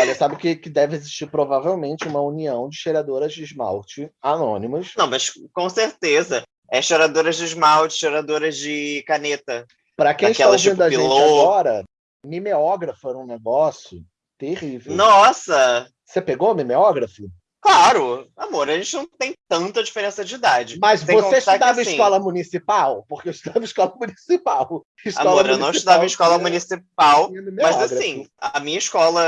Olha, sabe que, que deve existir provavelmente uma união de cheiradoras de esmalte anônimas. Não, mas com certeza. É cheiradoras de esmalte, cheiradoras de caneta. Para quem está ouvindo tipo, a gente pilô. agora, mimeógrafo era um negócio terrível. Nossa! Você pegou mimeógrafo? Claro, amor, a gente não tem tanta diferença de idade. Mas tem você estudava em assim, escola municipal? Porque eu estudava em escola municipal. Escola amor, municipal, eu não estudava em escola municipal, mas assim, a minha escola,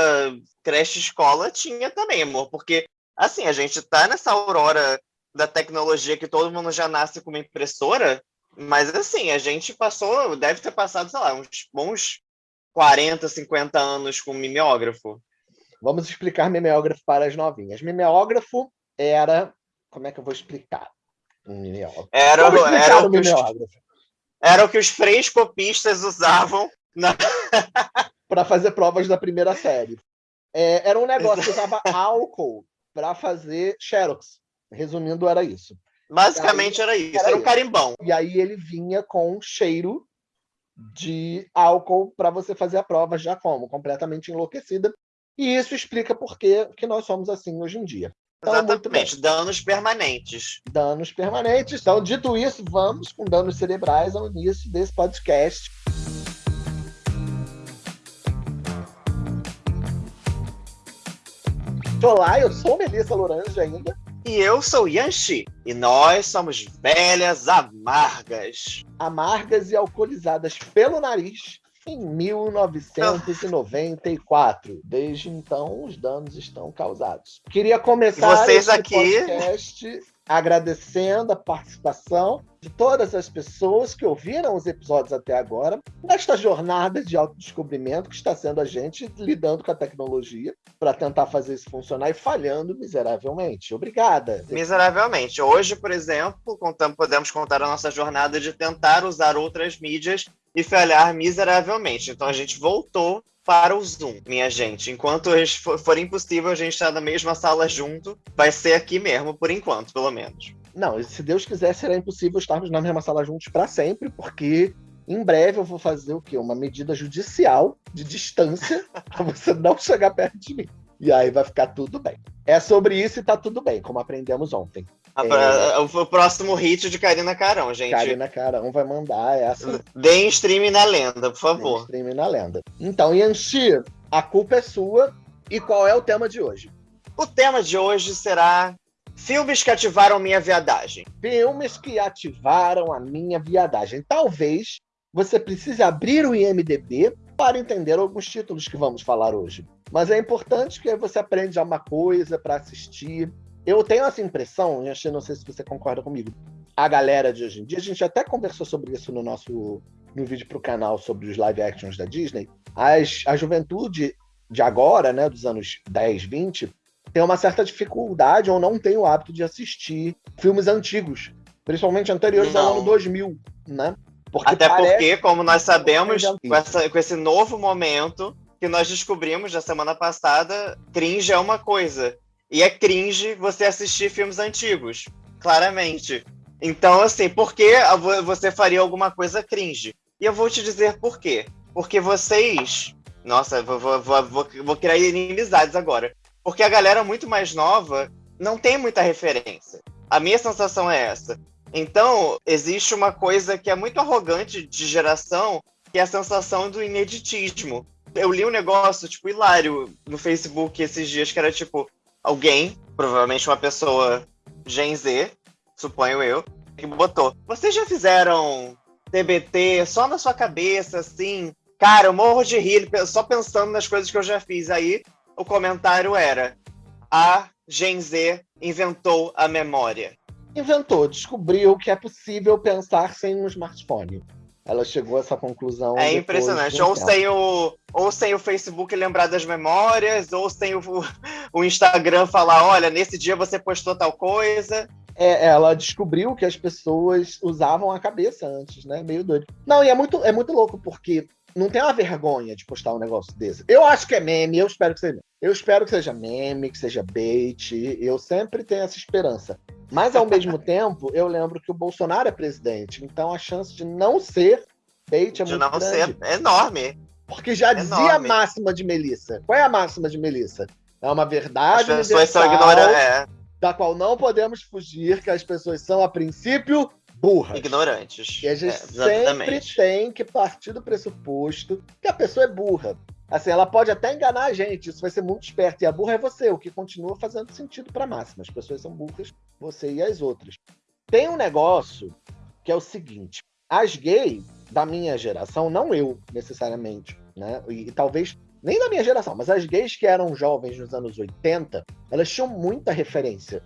creche escola, tinha também, amor, porque assim, a gente tá nessa aurora da tecnologia que todo mundo já nasce com uma impressora, mas assim, a gente passou, deve ter passado, sei lá, uns bons 40, 50 anos com mimeógrafo. Vamos explicar mimeógrafo para as novinhas. Mimeógrafo era. Como é que eu vou explicar? Um mimeógrafo. Era, era, o, o mimeógrafo. Os, era o que os frescopistas usavam na... para fazer provas da primeira série. É, era um negócio que usava álcool para fazer xerox. Resumindo, era isso. Basicamente aí, era isso, era, era um carimbão. E aí ele vinha com cheiro de álcool para você fazer a prova já como completamente enlouquecida e isso explica por que, nós somos assim hoje em dia. Então, Exatamente, danos permanentes. Danos permanentes. Então, dito isso, vamos com danos cerebrais ao início desse podcast. Olá, eu sou Melissa Lorange ainda. E eu sou Yanxi. E nós somos velhas amargas. Amargas e alcoolizadas pelo nariz em 1994. Desde então, os danos estão causados. Queria começar Vocês aqui... podcast agradecendo a participação de todas as pessoas que ouviram os episódios até agora, nesta jornada de autodescobrimento que está sendo a gente lidando com a tecnologia para tentar fazer isso funcionar e falhando miseravelmente. Obrigada. Miseravelmente. Hoje, por exemplo, contamos, podemos contar a nossa jornada de tentar usar outras mídias e falhar miseravelmente. Então a gente voltou para o Zoom, minha gente. Enquanto for impossível a gente estar na mesma sala junto, vai ser aqui mesmo, por enquanto, pelo menos. Não, se Deus quiser, será impossível estarmos na mesma sala juntos para sempre, porque em breve eu vou fazer o quê? Uma medida judicial de distância para você não chegar perto de mim. E aí vai ficar tudo bem. É sobre isso e tá tudo bem, como aprendemos ontem. É... O próximo hit de Karina Carão, gente. Karina Carão vai mandar essa. Deem stream na lenda, por favor. Deem stream na lenda. Então, Yanxi, a culpa é sua. E qual é o tema de hoje? O tema de hoje será filmes que ativaram minha viadagem. Filmes que ativaram a minha viadagem. Talvez você precise abrir o IMDB para entender alguns títulos que vamos falar hoje. Mas é importante que você aprenda uma coisa para assistir, eu tenho essa impressão, e não sei se você concorda comigo, a galera de hoje em dia, a gente até conversou sobre isso no nosso no vídeo para o canal sobre os live actions da Disney. As, a juventude de agora, né, dos anos 10, 20, tem uma certa dificuldade ou não tem o hábito de assistir filmes antigos, principalmente anteriores não. ao ano 2000, né? Porque Até porque, como nós sabemos, com, essa, com esse novo momento que nós descobrimos na semana passada, cringe é uma coisa e é cringe você assistir filmes antigos, claramente. Então, assim, por que você faria alguma coisa cringe? E eu vou te dizer por quê. Porque vocês. Nossa, vou, vou, vou, vou criar inimizades agora. Porque a galera muito mais nova não tem muita referência. A minha sensação é essa. Então, existe uma coisa que é muito arrogante de geração, que é a sensação do ineditismo. Eu li um negócio, tipo, hilário no Facebook esses dias, que era tipo, alguém, provavelmente uma pessoa Gen Z, suponho eu, que botou. Vocês já fizeram TBT só na sua cabeça, assim? Cara, eu morro de rir só pensando nas coisas que eu já fiz. Aí o comentário era: a Gen Z inventou a memória. Inventou, descobriu que é possível pensar sem um smartphone ela chegou a essa conclusão. É impressionante. Ou sem, o, ou sem o Facebook lembrar das memórias, ou sem o, o Instagram falar: olha, nesse dia você postou tal coisa. É, ela descobriu que as pessoas usavam a cabeça antes, né? Meio doido. Não, e é muito, é muito louco, porque não tem uma vergonha de postar um negócio desse. Eu acho que é meme, eu espero que seja. Eu espero que seja meme, que seja bait. Eu sempre tenho essa esperança. Mas, ao mesmo tempo, eu lembro que o Bolsonaro é presidente. Então, a chance de não ser bait é de muito não grande. ser enorme. Porque já Enorme. dizia a máxima de Melissa. Qual é a máxima de Melissa? É uma verdade as pessoas são ignorantes, é. da qual não podemos fugir, que as pessoas são, a princípio, burras. Ignorantes. E a gente é, sempre tem que partir do pressuposto que a pessoa é burra. Assim, ela pode até enganar a gente, isso vai ser muito esperto. E a burra é você, o que continua fazendo sentido para máxima. As pessoas são burras, você e as outras. Tem um negócio que é o seguinte: as gays da minha geração, não eu necessariamente, né? E, e talvez nem da minha geração, mas as gays que eram jovens nos anos 80, elas tinham muita referência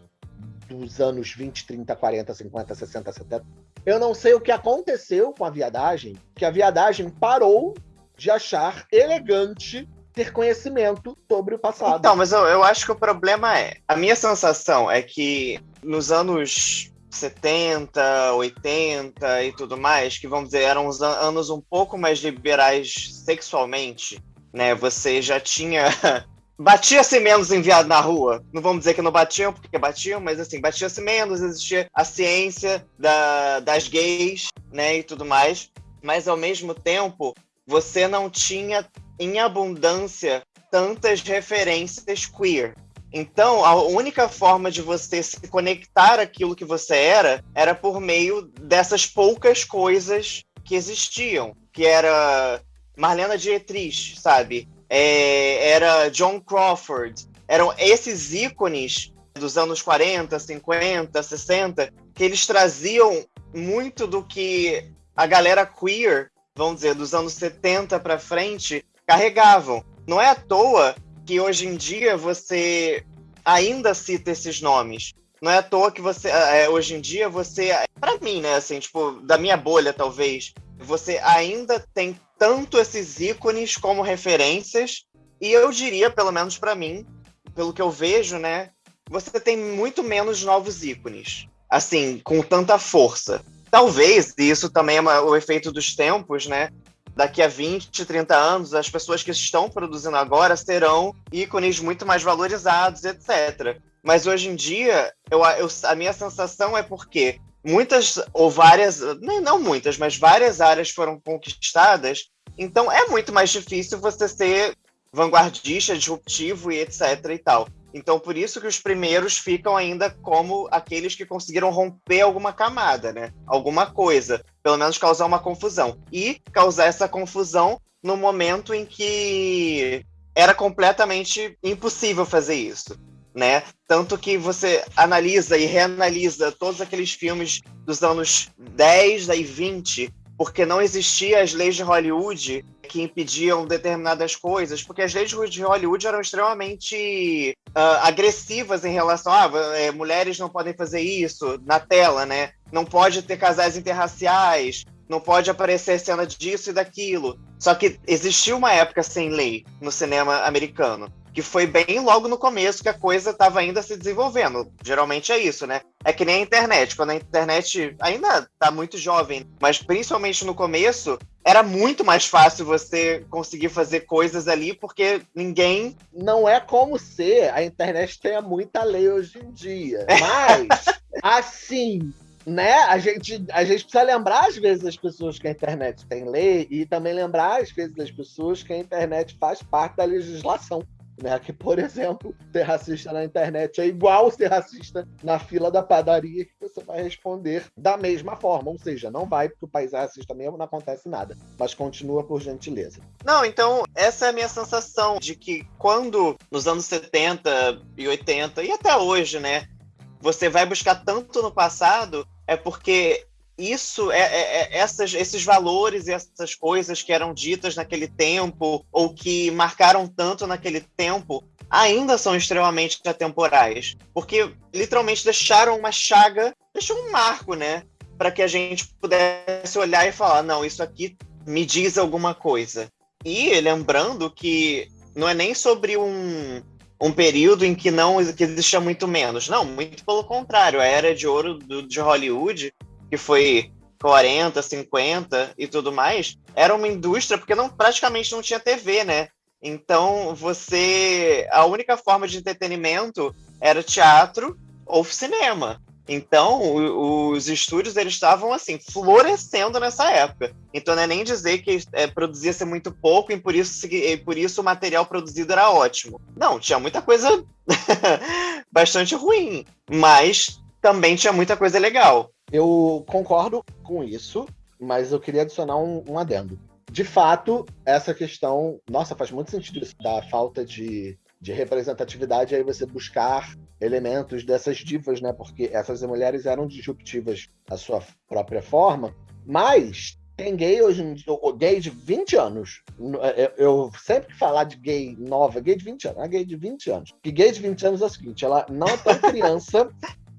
dos anos 20, 30, 40, 50, 60, 70. Eu não sei o que aconteceu com a viadagem, que a viadagem parou de achar elegante ter conhecimento sobre o passado. Então, mas eu, eu acho que o problema é. A minha sensação é que nos anos 70, 80 e tudo mais, que vamos dizer, eram os anos um pouco mais liberais sexualmente, né? Você já tinha. Batia-se menos enviado na rua. Não vamos dizer que não batiam, porque batiam, mas assim, batia-se menos, existia a ciência da, das gays, né, e tudo mais. Mas ao mesmo tempo, você não tinha em abundância tantas referências queer. Então, a única forma de você se conectar aquilo que você era era por meio dessas poucas coisas que existiam, que era Marlena Dietrich, sabe? É, era John Crawford. Eram esses ícones dos anos 40, 50, 60, que eles traziam muito do que a galera queer vamos dizer, dos anos 70 para frente, carregavam. Não é à toa que hoje em dia você ainda cita esses nomes. Não é à toa que você, é, hoje em dia, você, para mim, né, assim, tipo, da minha bolha, talvez, você ainda tem tanto esses ícones como referências, e eu diria, pelo menos para mim, pelo que eu vejo, né, você tem muito menos novos ícones, assim, com tanta força. Talvez, e isso também é uma, o efeito dos tempos, né? Daqui a 20, 30 anos, as pessoas que estão produzindo agora serão ícones muito mais valorizados, etc. Mas hoje em dia, eu, eu, a minha sensação é porque muitas ou várias, não muitas, mas várias áreas foram conquistadas, então é muito mais difícil você ser vanguardista, disruptivo e etc e tal. Então, por isso que os primeiros ficam ainda como aqueles que conseguiram romper alguma camada, né? Alguma coisa. Pelo menos causar uma confusão. E causar essa confusão no momento em que era completamente impossível fazer isso. Né? Tanto que você analisa e reanalisa todos aqueles filmes dos anos 10 e 20 porque não existiam as leis de Hollywood que impediam determinadas coisas, porque as leis de Hollywood eram extremamente uh, agressivas em relação a ah, é, mulheres não podem fazer isso na tela, né? Não pode ter casais interraciais, não pode aparecer cena disso e daquilo. Só que existiu uma época sem lei no cinema americano que foi bem logo no começo que a coisa estava ainda se desenvolvendo. Geralmente é isso, né? É que nem a internet. Quando a internet ainda está muito jovem, mas principalmente no começo, era muito mais fácil você conseguir fazer coisas ali, porque ninguém. Não é como se a internet tenha muita lei hoje em dia. Mas, assim, né? A gente, a gente precisa lembrar, às vezes, as pessoas que a internet tem lei e também lembrar, às vezes, as pessoas que a internet faz parte da legislação. Né? Que, por exemplo, ser racista na internet é igual ser racista na fila da padaria, que você vai responder da mesma forma. Ou seja, não vai, porque o país é racista mesmo, não acontece nada. Mas continua por gentileza. Não, então, essa é a minha sensação de que quando, nos anos 70 e 80, e até hoje, né, você vai buscar tanto no passado, é porque isso é, é, é, essas, esses valores e essas coisas que eram ditas naquele tempo ou que marcaram tanto naquele tempo ainda são extremamente atemporais porque literalmente deixaram uma chaga deixou um marco né para que a gente pudesse olhar e falar não isso aqui me diz alguma coisa e lembrando que não é nem sobre um um período em que não que existia muito menos. Não, muito pelo contrário. A era de ouro do, de Hollywood que foi 40, 50 e tudo mais, era uma indústria porque não praticamente não tinha TV, né? Então você a única forma de entretenimento era teatro ou cinema. Então, os estúdios eles estavam assim florescendo nessa época. Então, não é nem dizer que é, produzia-se muito pouco e por isso, e por isso o material produzido era ótimo. Não, tinha muita coisa bastante ruim, mas também tinha muita coisa legal. Eu concordo com isso, mas eu queria adicionar um, um adendo. De fato, essa questão, nossa, faz muito sentido isso, da falta de de representatividade, aí você buscar elementos dessas divas, né? Porque essas mulheres eram disruptivas à sua própria forma, mas tem gay hoje em dia, gay de 20 anos. Eu, sempre que falar de gay nova, gay de 20 anos, a gay de 20 anos. Que gay de 20 anos é o seguinte, ela não é tão criança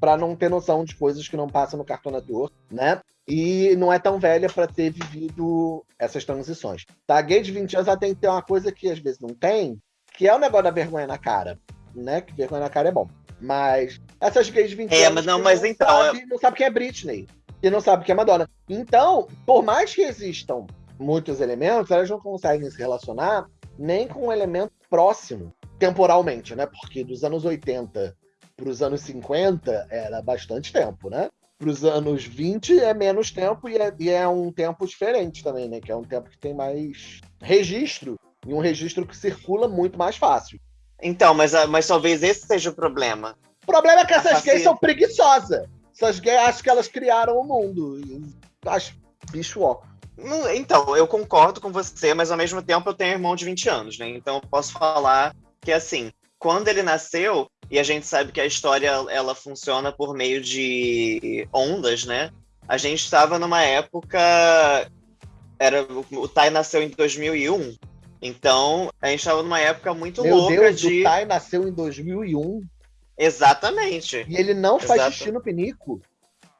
para não ter noção de coisas que não passam no Cartoon Network, né? E não é tão velha para ter vivido essas transições. Tá, a gay de 20 anos ela tem que ter uma coisa que às vezes não tem, que é o negócio da vergonha na cara, né? Que vergonha na cara é bom. Mas essas gays de 20 é, anos mas não, mas não então, sabe, não sabe quem é Britney e não sabe quem é Madonna. Então, por mais que existam muitos elementos, elas não conseguem se relacionar nem com um elemento próximo, temporalmente, né? Porque dos anos 80 para os anos 50 era bastante tempo, né? Para os anos 20 é menos tempo e é, e é um tempo diferente também, né? Que é um tempo que tem mais registro e um registro que circula muito mais fácil. Então, mas, ah, mas talvez esse seja o problema. O problema é que essas gays são preguiçosas. Essas gays acham que elas criaram o mundo. Acho bicho ó. Então, eu concordo com você, mas ao mesmo tempo eu tenho um irmão de 20 anos, né? Então eu posso falar que assim, quando ele nasceu, e a gente sabe que a história ela funciona por meio de ondas, né? A gente estava numa época era o Tai nasceu em 2001, então, a gente estava numa época muito Meu louca Deus, de. O Tai nasceu em 2001. Exatamente. E ele não faz Exato. xixi no pinico.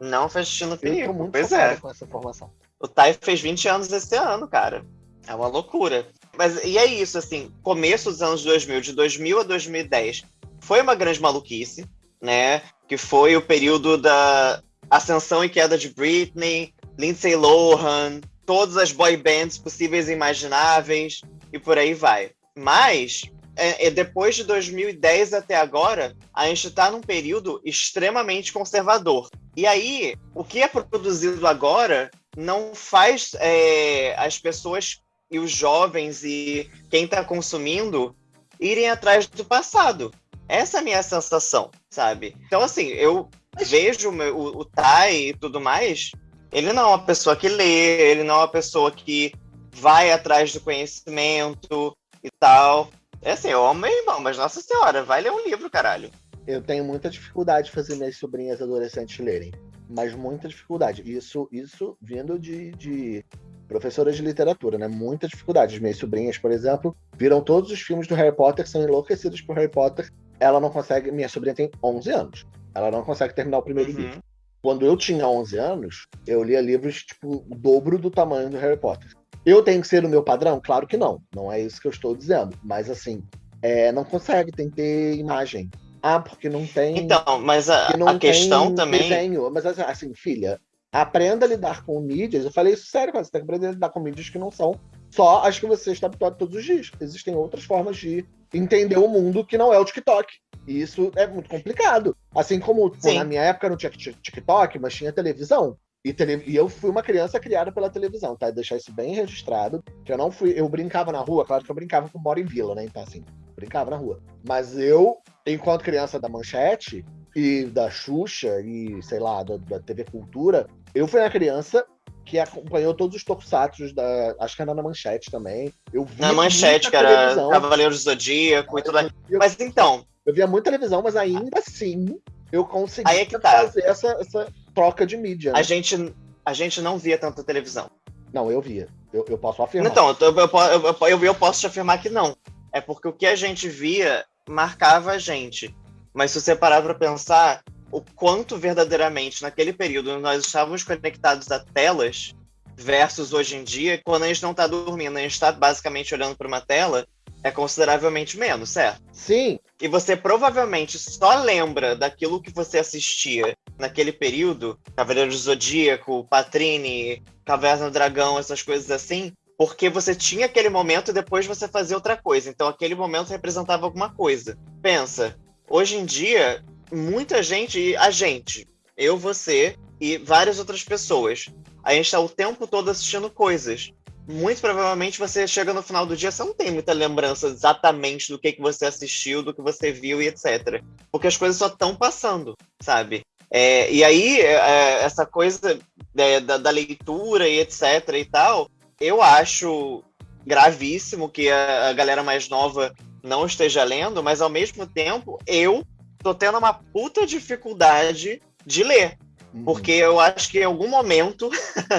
Não faz xixi no pinico. Eu tô muito pois é. com essa informação. O Tai fez 20 anos esse ano, cara. É uma loucura. Mas e é isso, assim, começo dos anos 2000, de 2000 a 2010, foi uma grande maluquice, né? Que foi o período da ascensão e queda de Britney, Lindsay Lohan, todas as boy bands possíveis e imagináveis e por aí vai. Mas, é, é, depois de 2010 até agora, a gente está num período extremamente conservador. E aí, o que é produzido agora não faz é, as pessoas e os jovens e quem está consumindo irem atrás do passado. Essa é a minha sensação, sabe? Então, assim, eu vejo o, o Tai e tudo mais, ele não é uma pessoa que lê, ele não é uma pessoa que vai atrás do conhecimento e tal. É assim, eu amo meu irmão, mas nossa senhora, vai ler um livro, caralho. Eu tenho muita dificuldade de fazer minhas sobrinhas adolescentes lerem. Mas muita dificuldade. Isso, isso vindo de, de professoras de literatura, né? Muita dificuldade. As minhas sobrinhas, por exemplo, viram todos os filmes do Harry Potter, são enlouquecidas por Harry Potter. Ela não consegue. Minha sobrinha tem 11 anos. Ela não consegue terminar o primeiro uhum. livro. Quando eu tinha 11 anos, eu lia livros, tipo, o dobro do tamanho do Harry Potter. Eu tenho que ser o meu padrão? Claro que não. Não é isso que eu estou dizendo. Mas assim, é, não consegue, tem que ter imagem. Ah, porque não tem. Então, mas a, a questão também. Desenho. Mas assim, filha, aprenda a lidar com mídias. Eu falei isso sério, você tem que aprender a lidar com mídias que não são só as que você está habituado todos os dias. Existem outras formas de entender o mundo que não é o TikTok. E isso é muito complicado. Assim como pô, na minha época não tinha TikTok, mas tinha televisão. E, tele... e, eu fui uma criança criada pela televisão, tá? Deixar isso bem registrado. Que eu não fui. Eu brincava na rua, claro que eu brincava com moro em vila, né? Então, assim, brincava na rua. Mas eu, enquanto criança da Manchete e da Xuxa e, sei lá, da, da TV Cultura, eu fui uma criança que acompanhou todos os tokusatsu da. Acho que era na Manchete também. Eu vi na Manchete, que era Cavaleiro do Zodíaco e tudo mais. Mas então. Eu via muita televisão, mas ainda assim eu consegui é tá. fazer essa, essa troca de mídia. Né? A, gente, a gente não via tanta televisão. Não, eu via. Eu, eu posso afirmar. Então, eu, eu, eu, eu posso te afirmar que não. É porque o que a gente via marcava a gente. Mas se você parar para pensar, o quanto verdadeiramente naquele período nós estávamos conectados a telas versus hoje em dia, quando a gente não está dormindo, a gente está basicamente olhando para uma tela, é consideravelmente menos, certo? Sim. E você provavelmente só lembra daquilo que você assistia naquele período, Cavaleiro do Zodíaco, Patrine, Caverna do Dragão, essas coisas assim, porque você tinha aquele momento e depois você fazia outra coisa. Então aquele momento representava alguma coisa. Pensa, hoje em dia, muita gente, a gente, Eu, você e várias outras pessoas. A gente está o tempo todo assistindo coisas. Muito provavelmente você chega no final do dia, você não tem muita lembrança exatamente do que, que você assistiu, do que você viu e etc. Porque as coisas só estão passando, sabe? É, e aí, é, é essa coisa é, da, da, leitura e etc e tal, eu acho gravíssimo que a, a galera mais nova não esteja lendo, mas ao mesmo tempo, eu tô tendo uma puta dificuldade de ler. Uhum. Porque eu acho que em algum momento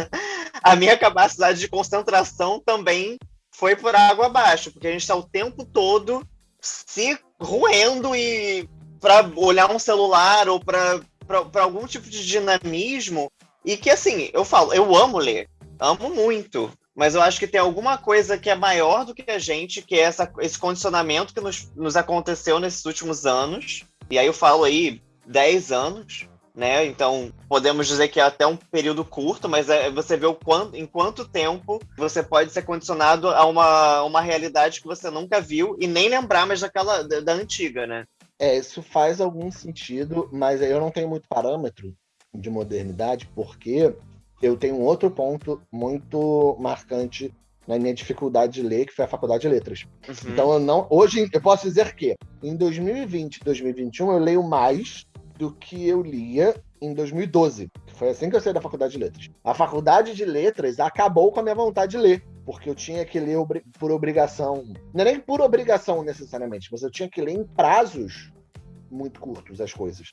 a minha capacidade de concentração também foi por água abaixo, porque a gente está o tempo todo se roendo e para olhar um celular ou para algum tipo de dinamismo e que assim, eu falo, eu amo ler, amo muito, mas eu acho que tem alguma coisa que é maior do que a gente, que é essa, esse condicionamento que nos, nos aconteceu nesses últimos anos. E aí eu falo aí 10 anos, né? Então, podemos dizer que é até um período curto, mas é, você vê o quanto, em quanto tempo você pode ser condicionado a uma, uma realidade que você nunca viu e nem lembrar mais daquela da, da antiga, né? É, isso faz algum sentido, mas eu não tenho muito parâmetro de modernidade, porque eu tenho um outro ponto muito marcante na minha dificuldade de ler, que foi a faculdade de letras. Uhum. Então eu não, hoje eu posso dizer que em 2020, 2021 eu leio mais do que eu lia em 2012. Foi assim que eu saí da faculdade de letras. A faculdade de letras acabou com a minha vontade de ler, porque eu tinha que ler por obrigação. Não é nem por obrigação necessariamente, mas eu tinha que ler em prazos muito curtos as coisas.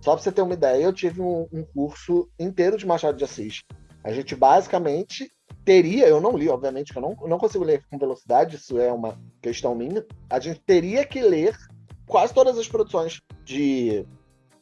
Só para você ter uma ideia, eu tive um, um curso inteiro de Machado de Assis. A gente basicamente teria, eu não li, obviamente, que eu não, não consigo ler com velocidade, isso é uma questão minha. A gente teria que ler quase todas as produções de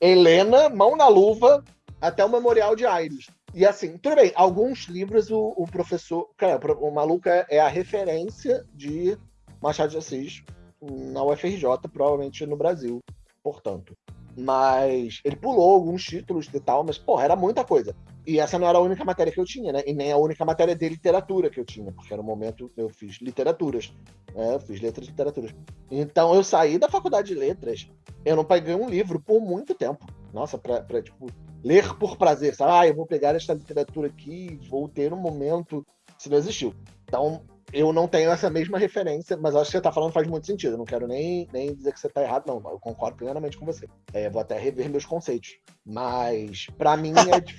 Helena, Mão na Luva, até o Memorial de Aires. E assim, tudo bem, alguns livros o, o professor. Cara, o maluco é, é, a referência de Machado de Assis na UFRJ, provavelmente no Brasil, portanto. Mas ele pulou alguns títulos e tal, mas, porra, era muita coisa. E essa não era a única matéria que eu tinha, né? E nem a única matéria de literatura que eu tinha, porque era o momento que eu fiz literaturas. Né? Eu fiz letras e literaturas. Então eu saí da faculdade de letras, eu não peguei um livro por muito tempo. Nossa, pra, pra tipo, ler por prazer, sabe? Ah, eu vou pegar esta literatura aqui, vou ter um momento. Isso não existiu. Então, eu não tenho essa mesma referência, mas acho que você está falando faz muito sentido. Eu não quero nem, nem dizer que você está errado, não. Eu concordo plenamente com você. É, vou até rever meus conceitos. Mas para mim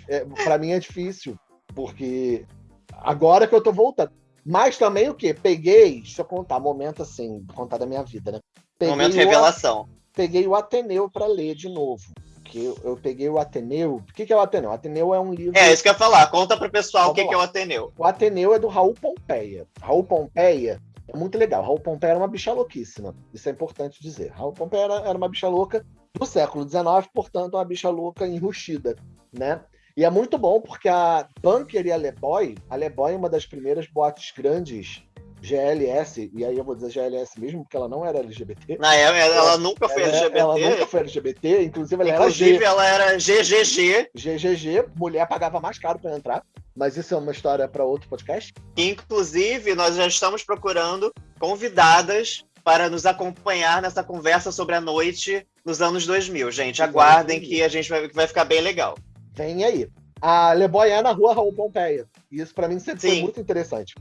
é, é para mim é difícil, porque agora que eu tô voltando. Mas também o quê? Peguei, deixa eu contar, momento assim, contar da minha vida, né? Peguei momento revelação. O, peguei o Ateneu para ler de novo porque eu, eu peguei o Ateneu. O que, que é o Ateneu? O Ateneu é um livro. É, isso que eu ia falar. Conta pro pessoal o que, que, é o Ateneu. O Ateneu é do Raul Pompeia. Raul Pompeia é muito legal. Raul Pompeia era uma bicha louquíssima. Isso é importante dizer. Raul Pompeia era, era uma bicha louca do século XIX, portanto, uma bicha louca enrustida, né? E é muito bom porque a Bunker e a Leboy, a Leboy é uma das primeiras boates grandes GLS, e aí eu vou dizer GLS mesmo, porque ela não era LGBT. Na ela, ela nunca foi ela, LGBT. Ela nunca foi LGBT, inclusive ela inclusive, era ela era GGG. GGG, mulher pagava mais caro para entrar, mas isso é uma história para outro podcast. Inclusive, nós já estamos procurando convidadas para nos acompanhar nessa conversa sobre a noite nos anos 2000, gente. Aguardem que a gente vai, vai ficar bem legal. Vem aí. A Leboy é na rua Raul Pompeia. Isso para mim sempre Sim. foi muito interessante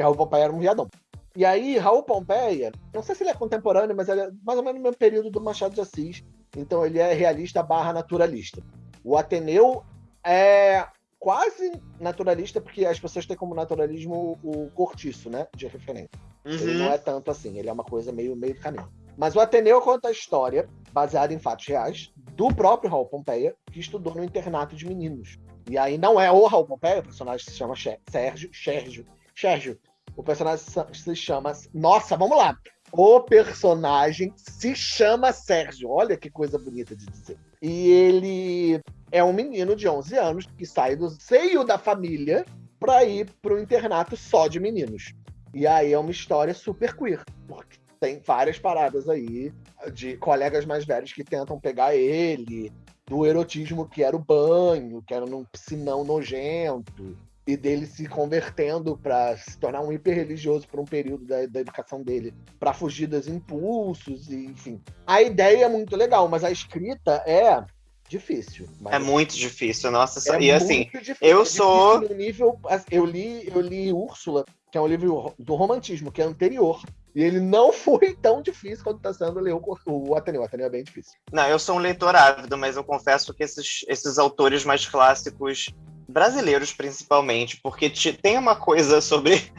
que Raul Pompeia era um viadão. E aí, Raul Pompeia, não sei se ele é contemporâneo, mas ele é mais ou menos no mesmo período do Machado de Assis. Então ele é realista barra naturalista. O Ateneu é quase naturalista, porque as pessoas têm como naturalismo o cortiço, né? De referência. Uhum. Ele não é tanto assim, ele é uma coisa meio, meio caminho. Mas o Ateneu conta a história, baseada em fatos reais, do próprio Raul Pompeia, que estudou no internato de meninos. E aí não é o Raul Pompeia, o personagem se chama Sérgio, Sérgio, Sérgio, o personagem se chama. Nossa, vamos lá. O personagem se chama Sérgio. Olha que coisa bonita de dizer. E ele é um menino de 11 anos que sai do seio da família para ir para o internato só de meninos. E aí é uma história super queer, porque tem várias paradas aí de colegas mais velhos que tentam pegar ele, do erotismo que era o banho, que era num piscinão nojento, e dele se convertendo para se tornar um hiper religioso por um período da, da educação dele, para fugir dos impulsos, e, enfim. A ideia é muito legal, mas a escrita é difícil. é muito difícil, nossa. É e assim, difícil, eu é sou. Nível, eu li, eu li Úrsula, que é um livro do romantismo, que é anterior. E ele não foi tão difícil quanto está sendo ler o, o Ateneu. O Ateneu é bem difícil. Não, eu sou um leitor ávido, mas eu confesso que esses, esses autores mais clássicos, brasileiros principalmente, porque tem uma coisa sobre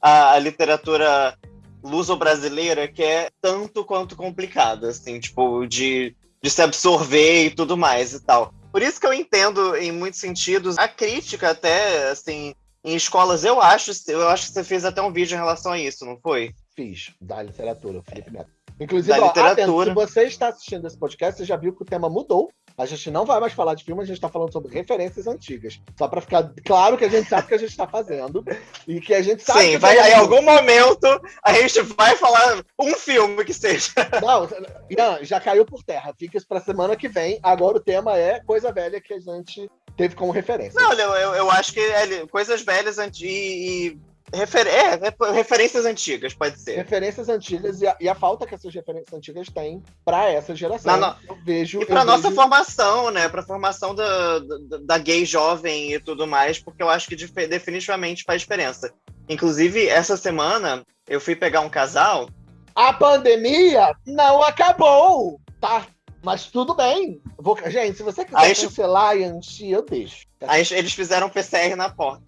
a, a literatura luso-brasileira que é tanto quanto complicada, assim, tipo, de, de se absorver e tudo mais e tal. Por isso que eu entendo, em muitos sentidos, a crítica até, assim, em escolas, eu acho, eu acho que você fez até um vídeo em relação a isso, não foi? Fiz, da literatura, Felipe Neto. Inclusive, ó, atento, se você está assistindo esse podcast, você já viu que o tema mudou. A gente não vai mais falar de filme, a gente está falando sobre referências antigas. Só para ficar claro que a gente sabe o que a gente está fazendo. E que a gente sabe. Sim, vai, em algum momento a gente vai falar um filme que seja. Não, Ian, já caiu por terra. Fica isso para semana que vem. Agora o tema é coisa velha que a gente teve como referência. Não, eu, eu acho que é, coisas velhas e Refer é, referências antigas, pode ser. Referências antigas e a, e a, falta que essas referências antigas têm para essa geração. Na, eu vejo. E para nossa vejo... formação, né? Para formação da, da, da, gay jovem e tudo mais, porque eu acho que definitivamente faz diferença. Inclusive, essa semana eu fui pegar um casal. A pandemia não acabou, tá? Mas tudo bem. Vou... Gente, se você quiser Aí, cancelar e eu deixo. Aí eles fizeram PCR na porta.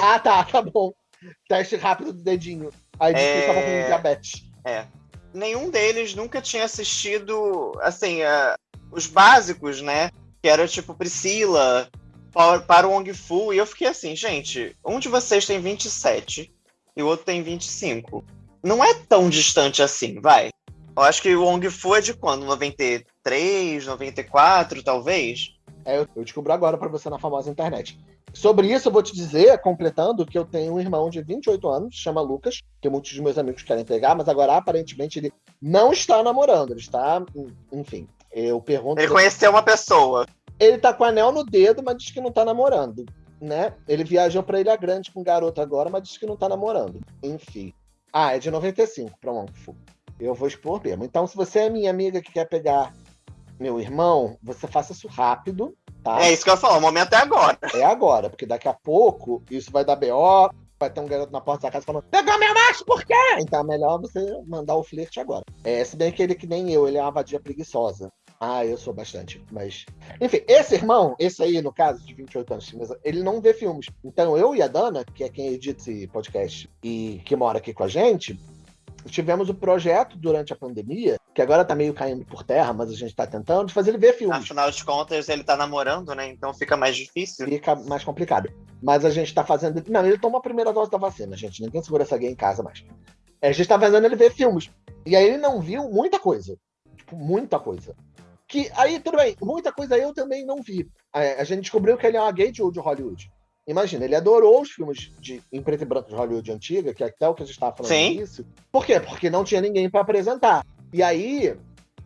Ah, tá, tá bom. Teste rápido do dedinho. Aí disse é... que estavam com diabetes. É. Nenhum deles nunca tinha assistido, assim, uh, os básicos, né? Que era tipo Priscila, para o Wong Fu. E eu fiquei assim, gente, um de vocês tem 27 e o outro tem 25. Não é tão distante assim, vai. Eu acho que o Wong Fu é de quando? 93, 94, talvez? É, eu descubro agora para você na famosa internet. Sobre isso, eu vou te dizer, completando, que eu tenho um irmão de 28 anos, chama Lucas, que muitos dos meus amigos querem pegar, mas agora aparentemente ele não está namorando, ele está. Enfim, eu pergunto. Ele conheceu uma pessoa. Ele tá com anel no dedo, mas diz que não tá namorando. Né? Ele viajou para Ilha Grande com um garoto agora, mas diz que não tá namorando. Enfim. Ah, é de 95 para um Eu vou expor mesmo. Então, se você é minha amiga que quer pegar meu irmão, você faça isso rápido, tá? É isso que eu falo, o momento é agora. É agora, porque daqui a pouco isso vai dar BO, vai ter um garoto na porta da casa falando, pegou meu macho, por quê? Então é melhor você mandar o flerte agora. É, se bem que ele que nem eu, ele é uma vadia preguiçosa. Ah, eu sou bastante, mas... Enfim, esse irmão, esse aí, no caso, de 28 anos, ele não vê filmes. Então, eu e a Dana, que é quem edita esse podcast e que mora aqui com a gente, tivemos o projeto durante a pandemia, que agora tá meio caindo por terra, mas a gente tá tentando, de fazer ele ver filmes. Afinal de contas, ele tá namorando, né? Então fica mais difícil. Fica mais complicado. Mas a gente tá fazendo. Não, ele toma a primeira dose da vacina, gente. Ninguém segura essa gay em casa mais. É, a gente tá fazendo ele ver filmes. E aí ele não viu muita coisa. Tipo, muita coisa. Que aí, tudo bem, muita coisa eu também não vi. É, a gente descobriu que ele é uma gay de Hollywood. Imagina, ele adorou os filmes de, em preto e branco de Hollywood antiga, que é até o que a gente estava falando Sim. isso. Por quê? Porque não tinha ninguém para apresentar. E aí,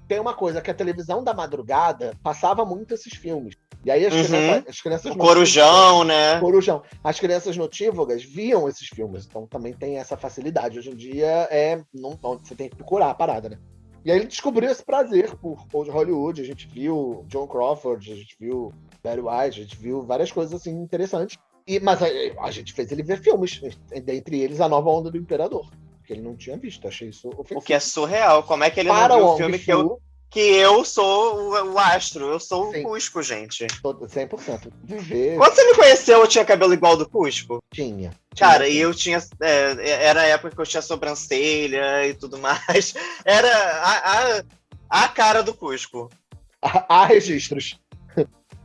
tem uma coisa, que a televisão da madrugada passava muito esses filmes. E aí as uhum. crianças, as crianças o Corujão, né? Corujão. As crianças notívagas viam esses filmes, então também tem essa facilidade. Hoje em dia é não, você tem que procurar a parada, né? E aí ele descobriu esse prazer por Old Hollywood. A gente viu John Crawford, a gente viu Barry White, a gente viu várias coisas assim interessantes. E, mas a, a, gente fez ele ver filmes, dentre eles A Nova Onda do Imperador, que ele não tinha visto, achei isso ofensivo. O que é surreal, como é que ele Para não viu o filme que eu, que eu sou o, o astro, eu sou Sim. o Cusco, gente. 100%. Viver... Quando você me conheceu, eu tinha cabelo igual do Cusco? Tinha. Cara, e eu tinha. É, era a época que eu tinha sobrancelha e tudo mais. Era a, a, a cara do Cusco. Há registros.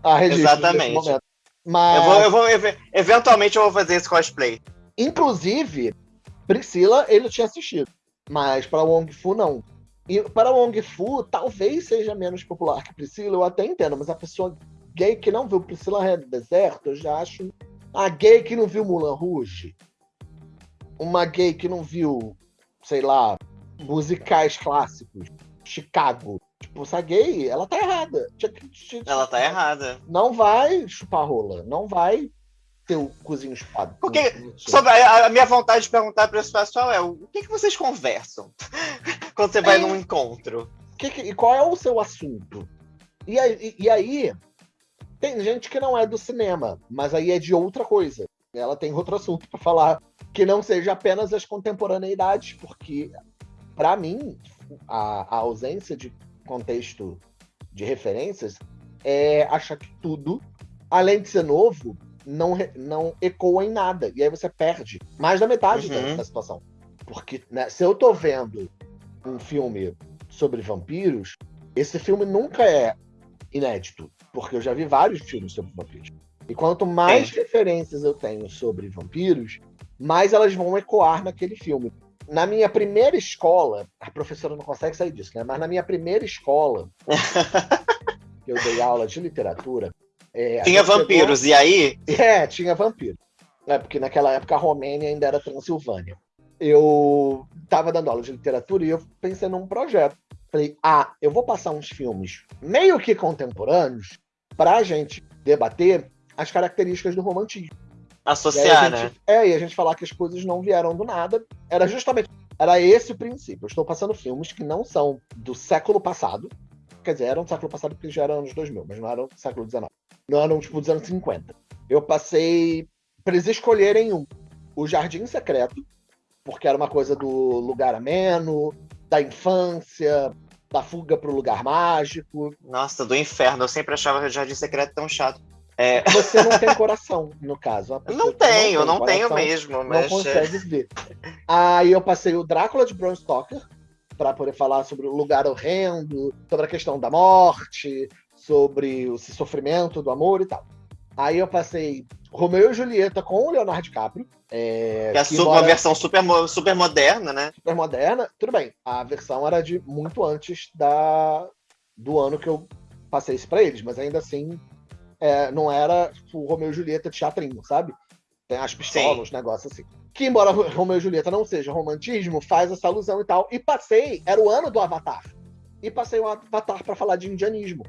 Há registros. Exatamente. Mas... Eu vou, eu vou, eventualmente eu vou fazer esse cosplay. Inclusive, Priscila, ele tinha assistido. Mas para Wong Fu, não. E para Wong Fu, talvez seja menos popular que Priscila, eu até entendo, mas a pessoa gay que não viu Priscila Ré do Deserto, eu já acho. A gay que não viu Mulan Rouge. Uma gay que não viu, sei lá, musicais clássicos. Chicago. Tipo, essa gay, ela tá errada. Ela tá errada. Não vai chupar rola. Não vai ter o cozinho chupado. Porque sobre a, a, minha vontade de perguntar para esse pessoal é o que, que vocês conversam quando você vai é. num encontro? Que que, e qual é o seu assunto? E aí, e aí, Tem gente que não é do cinema, mas aí é de outra coisa. Ela tem outro assunto para falar que não seja apenas as contemporaneidades, porque para mim a, a ausência de contexto de referências é achar que tudo, além de ser novo, não, não ecoa em nada. E aí você perde mais da metade uhum. da, situação. Porque né, se eu tô vendo um filme sobre vampiros, esse filme nunca é inédito. Porque eu já vi vários filmes sobre vampiros. E quanto mais Sim. referências eu tenho sobre vampiros, mais elas vão ecoar naquele filme. Na minha primeira escola, a professora não consegue sair disso, né? Mas na minha primeira escola, eu dei aula de literatura, é, tinha vampiros, e aí? É, tinha vampiro. É, porque naquela época a Romênia ainda era Transilvânia. Eu estava dando aula de literatura e eu pensei num projeto. Falei, ah, eu vou passar uns filmes meio que contemporâneos para a gente debater as características do romantismo. Associar, gente, né? É, e a gente falar que as coisas não vieram do nada. Era justamente. Era esse o princípio. Eu estou passando filmes que não são do século passado. Quer dizer, eram do século passado porque já eram anos 2000, mas não eram do século XIX no ano tipo dos anos 50. Eu passei para eles escolherem um, o Jardim Secreto, porque era uma coisa do lugar ameno, da infância, da fuga para o lugar mágico. Nossa, do inferno. Eu sempre achava o Jardim Secreto tão chato. É... Você não tem coração, no caso. Não tenho, não, não tenho mesmo. Mas... Não consegue ver. Aí eu passei o Drácula de Bram Stoker, para poder falar sobre o lugar horrendo, sobre a questão da morte, sobre o sofrimento do amor e tal. Aí eu passei Romeu e Julieta com o Leonardo DiCaprio. É, que é que uma versão super, super moderna, né? Super moderna. Tudo bem, a versão era de muito antes da, do ano que eu passei isso pra eles, mas ainda assim é, não era tipo, Romeu e Julieta de teatrinho, sabe? Tem as pistolas, os negócios assim. Que embora Romeu e Julieta não seja romantismo, faz essa alusão e tal. E passei, era o ano do Avatar. E passei o Avatar para falar de indianismo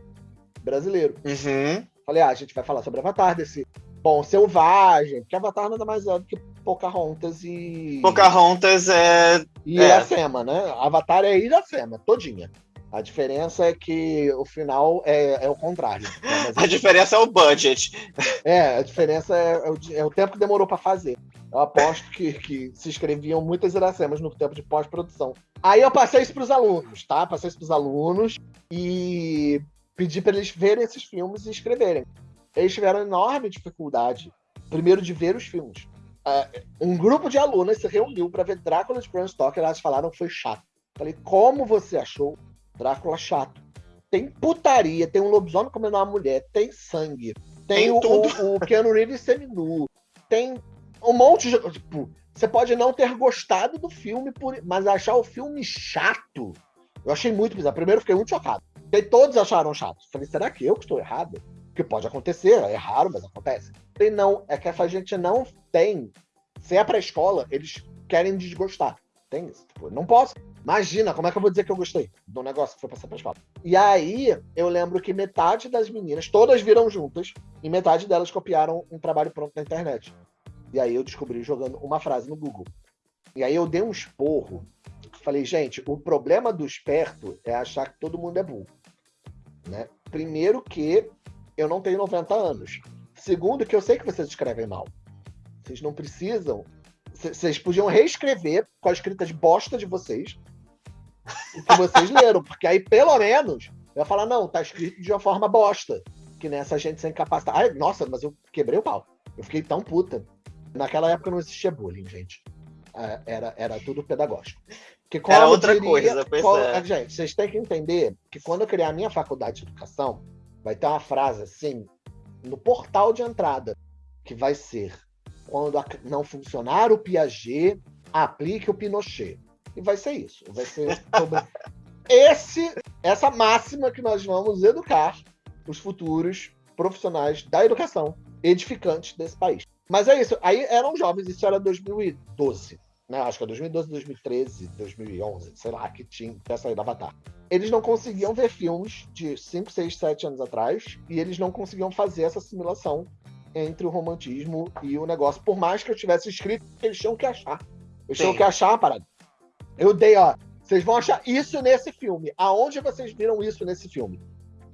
brasileiro. Uhum. Falei, ah, a gente vai falar sobre Avatar, desse bom selvagem, porque Avatar nada mais é do que Pocahontas e. Pocahontas é. E é. Iracema, né? Avatar é Iracema, todinha. A diferença é que o final é, é o contrário. Né? a diferença é o budget. É, a diferença é, é, o, é o, tempo que demorou para fazer. Eu aposto que, que se escreviam muitas iracemas no tempo de pós-produção. Aí eu passei isso para os alunos, tá? Passei isso para os alunos e pedi para eles verem esses filmes e escreverem. Eles tiveram enorme dificuldade, primeiro, de ver os filmes. Uh, um grupo de alunas se reuniu para ver Drácula de Bram Stoker. Elas falaram que foi chato. Falei, como você achou Drácula chato? Tem putaria, tem um lobisomem comendo uma mulher, tem sangue, tem, tem o, o, o Keanu Reeves seminu, tem um monte de. Tipo, você pode não ter gostado do filme, por, mas achar o filme chato. Eu achei muito bizarro. Primeiro, fiquei muito chocado. E todos acharam chato. Falei, será que eu que estou errado? Porque pode acontecer, é raro, mas acontece. Falei, não, é que essa gente não tem. Se é pra escola, eles querem desgostar. Tem isso. Tipo, não posso. Imagina, como é que eu vou dizer que eu gostei do negócio que foi passar pra escola? E aí, eu lembro que metade das meninas, todas viram juntas, e metade delas copiaram um trabalho pronto na internet. E aí eu descobri jogando uma frase no Google. E aí eu dei um esporro. Falei, gente, o problema do esperto é achar que todo mundo é burro. Né? Primeiro que eu não tenho 90 anos. Segundo que eu sei que vocês escrevem mal. Vocês não precisam. Vocês podiam reescrever com a escrita de bosta de vocês o que vocês leram, porque aí pelo menos eu ia falar, não, tá escrito de uma forma bosta. Que nessa gente sem capacidade. Ai, nossa, mas eu quebrei o pau. Eu fiquei tão puta. Naquela época não existia bullying, gente. É, era, era tudo pedagógico. Que Era outra diria, coisa, pois qual, é. Gente, vocês têm que entender que quando eu criar a minha faculdade de educação, vai ter uma frase assim, no portal de entrada, que vai ser quando não funcionar o Piaget, aplique o Pinochet. E vai ser isso. Vai ser sobre esse, essa máxima que nós vamos educar os futuros profissionais da educação edificantes desse país. Mas é isso. Aí eram jovens, isso era 2012 né? Acho que é 2012, 2013, 2011, sei lá, que tinha até sair da Avatar. Eles não conseguiam ver filmes de 5, 6, 7 anos atrás e eles não conseguiam fazer essa assimilação entre o romantismo e o negócio. Por mais que eu tivesse escrito, eles tinham que achar. Eles Sim. tinham que achar a parada. Eu dei, ó, vocês vão achar isso nesse filme. Aonde vocês viram isso nesse filme?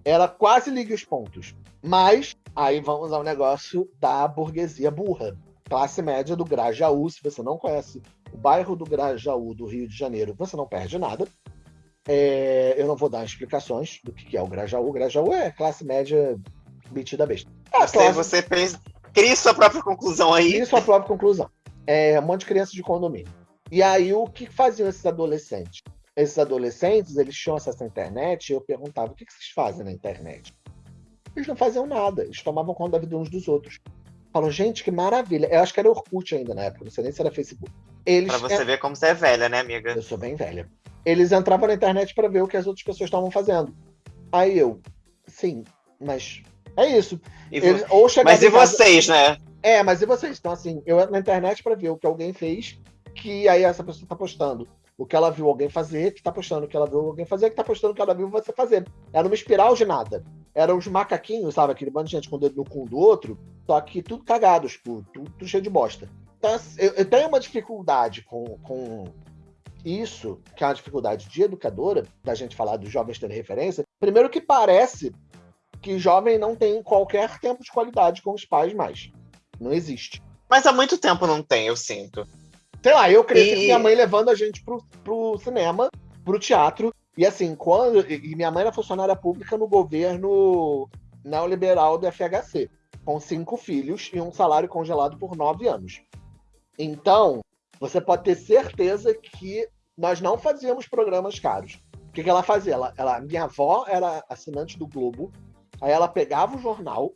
Ela quase liga os pontos. Mas Aí vamos ao negócio da burguesia burra. Classe média do Grajaú, se você não conhece o bairro do Grajaú do Rio de Janeiro, você não perde nada. É, eu não vou dar explicações do que é o Grajaú. O Grajaú é classe média metida besta. É você, classe... você pensa, cria sua própria conclusão aí. Cria sua própria conclusão. É um monte de crianças de condomínio. E aí, o que faziam esses adolescentes? Esses adolescentes, eles tinham acesso à internet e eu perguntava, o que vocês fazem na internet? Eles não faziam nada, eles tomavam conta da vida uns dos outros. Falam, gente, que maravilha. Eu acho que era Orkut ainda na época, não sei nem se era Facebook. Eles... Pra você ver como você é velha, né, amiga? Eu sou bem velha. Eles entravam na internet para ver o que as outras pessoas estavam fazendo. Aí eu, sim, mas é isso. Eles, ou mas e casa... vocês, né? É, mas e vocês? Então, assim, eu entro na internet para ver o que alguém fez, que aí essa pessoa tá postando. O que ela viu alguém fazer, que tá postando o que ela viu alguém fazer, que tá postando o que ela viu você fazer. Era uma espiral de nada. Eram os macaquinhos, sabe? Aquele bando de gente com o dedo no cu do outro, só que tudo cagados, tudo, tudo cheio de bosta. Então, assim, eu, eu tenho uma dificuldade com, com isso, que é uma dificuldade de educadora, da gente falar dos jovens terem referência. Primeiro que parece que jovem não tem qualquer tempo de qualidade com os pais mais. Não existe. Mas há muito tempo não tem, eu sinto. Sei lá, eu cresci e... com minha mãe levando a gente pro, pro cinema, pro teatro. E assim, quando. E minha mãe era funcionária pública no governo neoliberal do FHC, com cinco filhos e um salário congelado por nove anos. Então, você pode ter certeza que nós não fazíamos programas caros. O que, que ela fazia? Ela, ela, minha avó era assinante do Globo, aí ela pegava o jornal,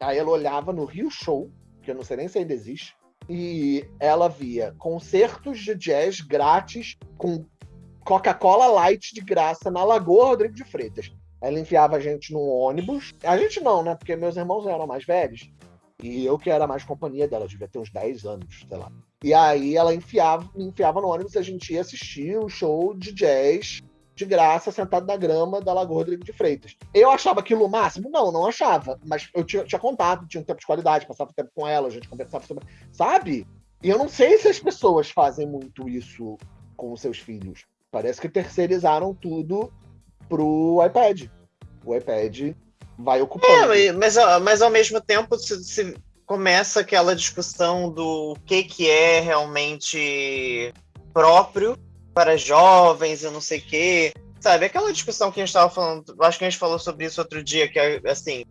aí ela olhava no Rio Show, que eu não sei nem se ainda existe, e ela via concertos de jazz grátis com Coca-Cola Light de graça na Lagoa Rodrigo de Freitas. Ela enfiava a gente num ônibus. A gente não, né? Porque meus irmãos eram mais velhos. E eu que era mais companhia dela, devia ter uns 10 anos, sei lá. E aí ela enfiava, me enfiava no ônibus e a gente ia assistir o show de jazz de graça, sentado na grama da Lagoa Rodrigo de Freitas. Eu achava aquilo o máximo? Não, não achava. Mas eu tinha, tinha contato, tinha um tempo de qualidade, passava tempo com ela, a gente conversava sobre. Sabe? E eu não sei se as pessoas fazem muito isso com os seus filhos. Parece que terceirizaram tudo pro iPad. O iPad vai ocupando. É, mas, mas ao mesmo tempo, se, se começa aquela discussão do que, que é realmente próprio para jovens e não sei o quê. Sabe, aquela discussão que a gente estava falando, acho que a gente falou sobre isso outro dia, que é assim,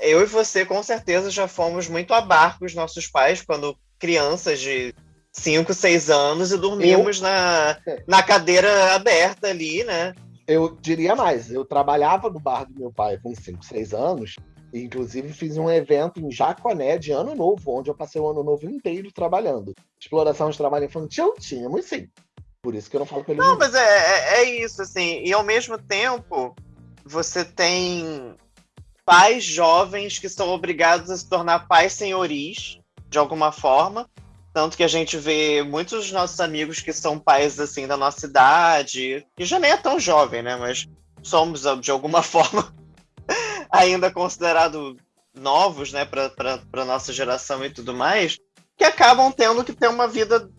eu e você com certeza já fomos muito a barco os nossos pais quando crianças de 5, 6 anos e dormíamos eu... na, na cadeira aberta ali, né? Eu diria mais, eu trabalhava no bar do meu pai com 5, 6 anos, e inclusive fiz um evento em Jaconé de ano novo, onde eu passei o ano novo inteiro trabalhando. Exploração de trabalho infantil, tínhamos sim. Por isso que eu não falo com ele. Não, mas é, é, é isso, assim. E ao mesmo tempo, você tem pais jovens que são obrigados a se tornar pais senhoris, de alguma forma. Tanto que a gente vê muitos dos nossos amigos que são pais, assim, da nossa idade, e já nem é tão jovem, né? Mas somos, de alguma forma, ainda considerados novos, né, para nossa geração e tudo mais, que acabam tendo que ter uma vida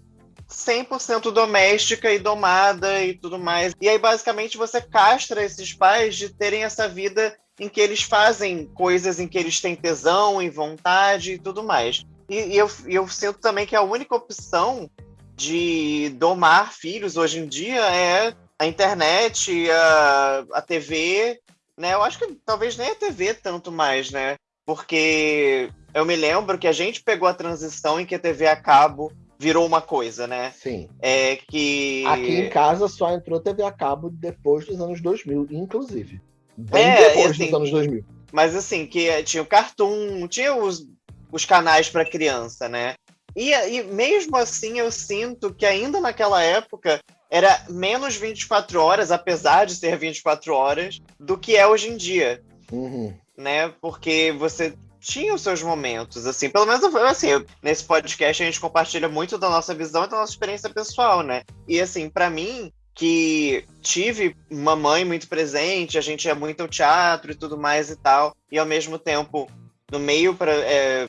100% doméstica e domada e tudo mais. E aí, basicamente, você castra esses pais de terem essa vida em que eles fazem coisas em que eles têm tesão e vontade e tudo mais. E, e eu, eu sinto também que a única opção de domar filhos hoje em dia é a internet, a, a TV, né? Eu acho que talvez nem a TV tanto mais, né? Porque eu me lembro que a gente pegou a transição em que a TV a cabo virou uma coisa, né? Sim. É que. Aqui em casa só entrou TV a cabo depois dos anos 2000, inclusive. Bem é, depois assim, dos anos 2000. Mas assim, que tinha o Cartoon, tinha os, os canais para criança, né? E, e mesmo assim eu sinto que ainda naquela época era menos 24 horas, apesar de ser 24 horas, do que é hoje em dia. Uhum. Né? Porque você tinha os seus momentos, assim, pelo menos assim, nesse podcast a gente compartilha muito da nossa visão e da nossa experiência pessoal, né? E assim, para mim, que tive uma mãe muito presente, a gente ia muito ao teatro e tudo mais e tal, e ao mesmo tempo, no meio para é,